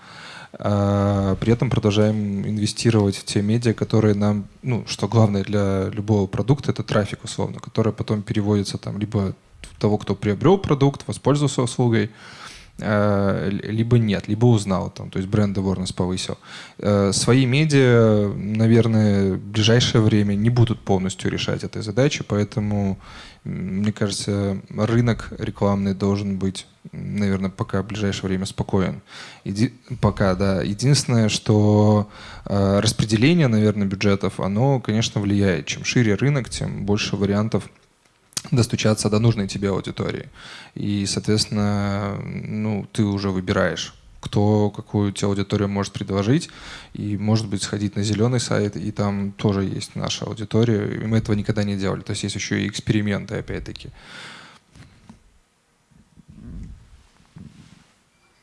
а при этом продолжаем инвестировать в те медиа, которые нам, ну, что главное для любого продукта, это трафик, условно, который потом переводится там либо того, кто приобрел продукт, воспользовался услугой, либо нет, либо узнал, там, то есть бренд awareness повысил. Э, свои медиа, наверное, в ближайшее время не будут полностью решать этой задачи, поэтому, мне кажется, рынок рекламный должен быть, наверное, пока в ближайшее время спокоен. Еди... Пока, да. Единственное, что э, распределение, наверное, бюджетов, оно, конечно, влияет. Чем шире рынок, тем больше вариантов достучаться до нужной тебе аудитории. И, соответственно, ну, ты уже выбираешь, кто какую тебе аудиторию может предложить, и, может быть, сходить на зеленый сайт, и там тоже есть наша аудитория, и мы этого никогда не делали. То есть есть еще и эксперименты, опять-таки.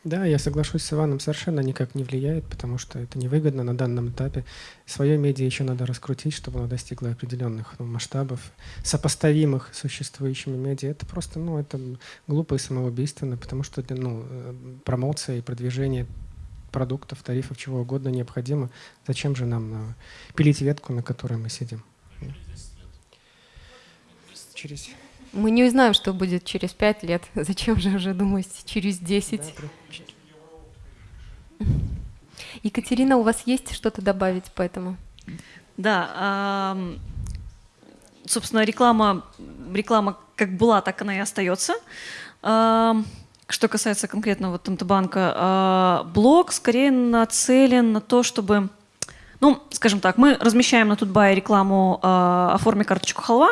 Да, я соглашусь с Иваном, совершенно никак не влияет, потому что это невыгодно на данном этапе. Свое медиа еще надо раскрутить, чтобы оно достигло определенных ну, масштабов, сопоставимых с существующими медиа. Это просто, ну, это глупо и самоубийственно, потому что ну, э, промоция и продвижение продуктов, тарифов, чего угодно необходимо. Зачем же нам ну, пилить ветку, на которой мы сидим? Через... Мы не узнаем, что будет через пять лет. (laughs) Зачем же уже думать через десять? Да, Екатерина, у вас есть что-то добавить по этому? Да, собственно, реклама, реклама как была, так она и остается. Что касается конкретно вот банка, а, блог скорее нацелен на то, чтобы, ну, скажем так, мы размещаем на Тутбай рекламу а, «Оформи карточку халва»,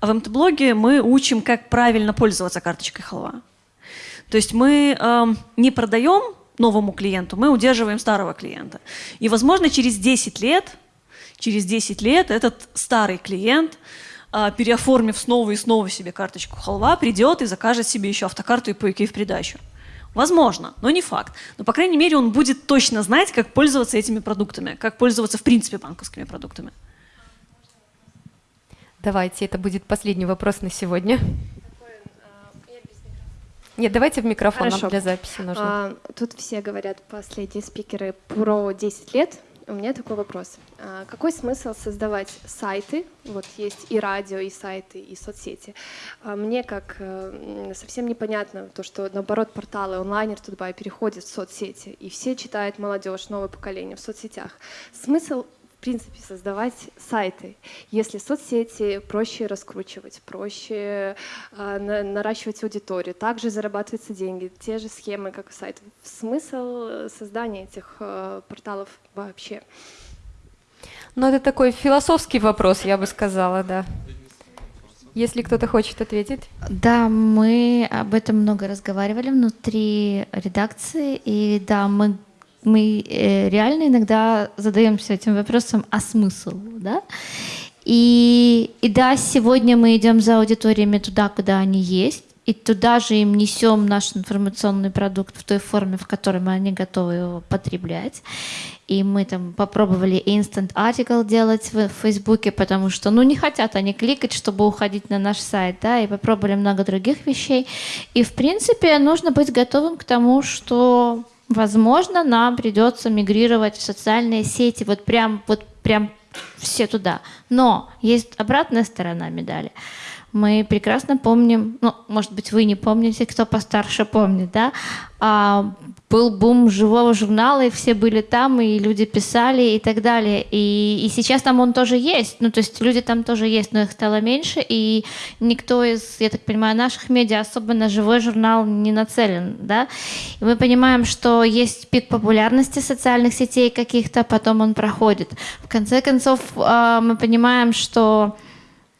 а в МТ-блоге мы учим, как правильно пользоваться карточкой халва. То есть мы э, не продаем новому клиенту, мы удерживаем старого клиента. И, возможно, через 10 лет, через 10 лет этот старый клиент, э, переоформив снова и снова себе карточку халва, придет и закажет себе еще автокарту и пойки в придачу. Возможно, но не факт. Но, по крайней мере, он будет точно знать, как пользоваться этими продуктами, как пользоваться, в принципе, банковскими продуктами. Давайте, это будет последний вопрос на сегодня. Нет, давайте в микрофон, Хорошо. нам для записи нужно. А, тут все говорят, последние спикеры, про 10 лет. У меня такой вопрос. А, какой смысл создавать сайты? Вот есть и радио, и сайты, и соцсети. А, мне как э, совсем непонятно то, что наоборот порталы онлайнер Тутбай переходят в соцсети, и все читают молодежь, новое поколение в соцсетях. Смысл принципе, создавать сайты. Если соцсети проще раскручивать, проще э, на, наращивать аудиторию, также зарабатываются деньги, те же схемы, как и сайт. Смысл создания этих э, порталов вообще? Ну, это такой философский вопрос, я бы сказала, да. Если кто-то хочет ответить. Да, мы об этом много разговаривали внутри редакции, и да, мы мы э, реально иногда задаемся этим вопросом, а смысл, да? И, и да, сегодня мы идем за аудиториями туда, куда они есть, и туда же им несем наш информационный продукт в той форме, в которой мы они готовы его потреблять. И мы там попробовали instant article делать в Фейсбуке, потому что, ну, не хотят они кликать, чтобы уходить на наш сайт, да, и попробовали много других вещей. И, в принципе, нужно быть готовым к тому, что Возможно, нам придется мигрировать в социальные сети, вот прям, вот прям все туда. Но есть обратная сторона медали. Мы прекрасно помним, ну, может быть, вы не помните, кто постарше помнит, да, а, был бум живого журнала, и все были там, и люди писали и так далее. И, и сейчас там он тоже есть, ну, то есть люди там тоже есть, но их стало меньше, и никто из, я так понимаю, наших медиа особо на живой журнал не нацелен, да. И мы понимаем, что есть пик популярности социальных сетей каких-то, потом он проходит. В конце концов, а, мы понимаем, что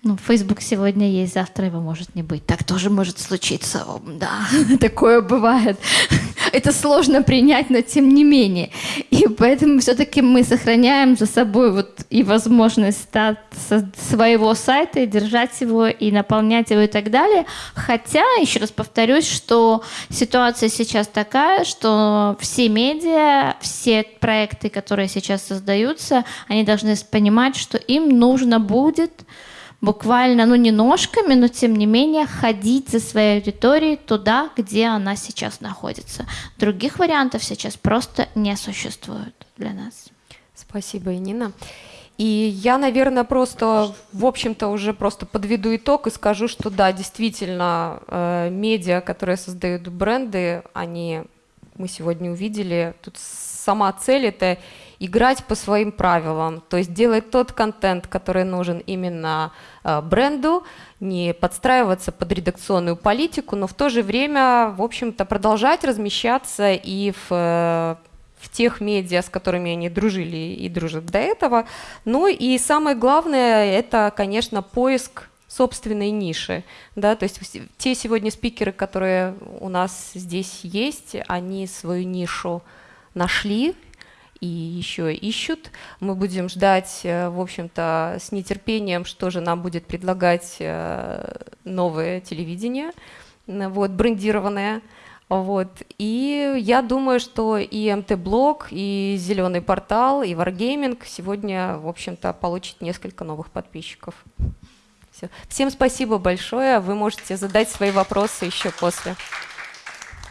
ну, Facebook сегодня есть, завтра его может не быть. Так тоже может случиться. Да, (laughs) такое бывает. (laughs) Это сложно принять, но тем не менее. И поэтому все-таки мы сохраняем за собой вот и возможность своего сайта, и держать его, и наполнять его и так далее. Хотя, еще раз повторюсь, что ситуация сейчас такая, что все медиа, все проекты, которые сейчас создаются, они должны понимать, что им нужно будет буквально, ну не ножками, но тем не менее ходить за своей аудиторией туда, где она сейчас находится. Других вариантов сейчас просто не существует для нас. Спасибо, Нина. И я, наверное, просто, в общем-то, уже просто подведу итог и скажу, что да, действительно, э, медиа, которые создают бренды, они, мы сегодня увидели, тут сама цель это играть по своим правилам, то есть делать тот контент, который нужен именно э, бренду, не подстраиваться под редакционную политику, но в то же время, в общем-то, продолжать размещаться и в э, в тех медиа, с которыми они дружили и дружат до этого. Ну и самое главное, это, конечно, поиск собственной ниши. Да? То есть те сегодня спикеры, которые у нас здесь есть, они свою нишу нашли и еще ищут. Мы будем ждать, э, в общем-то, с нетерпением, что же нам будет предлагать э, новое телевидение, вот, брендированное. Вот. И я думаю, что и МТ-блог, и Зеленый портал, и Wargaming сегодня, в общем-то, получат несколько новых подписчиков. Все. Всем спасибо большое. Вы можете задать свои вопросы еще после.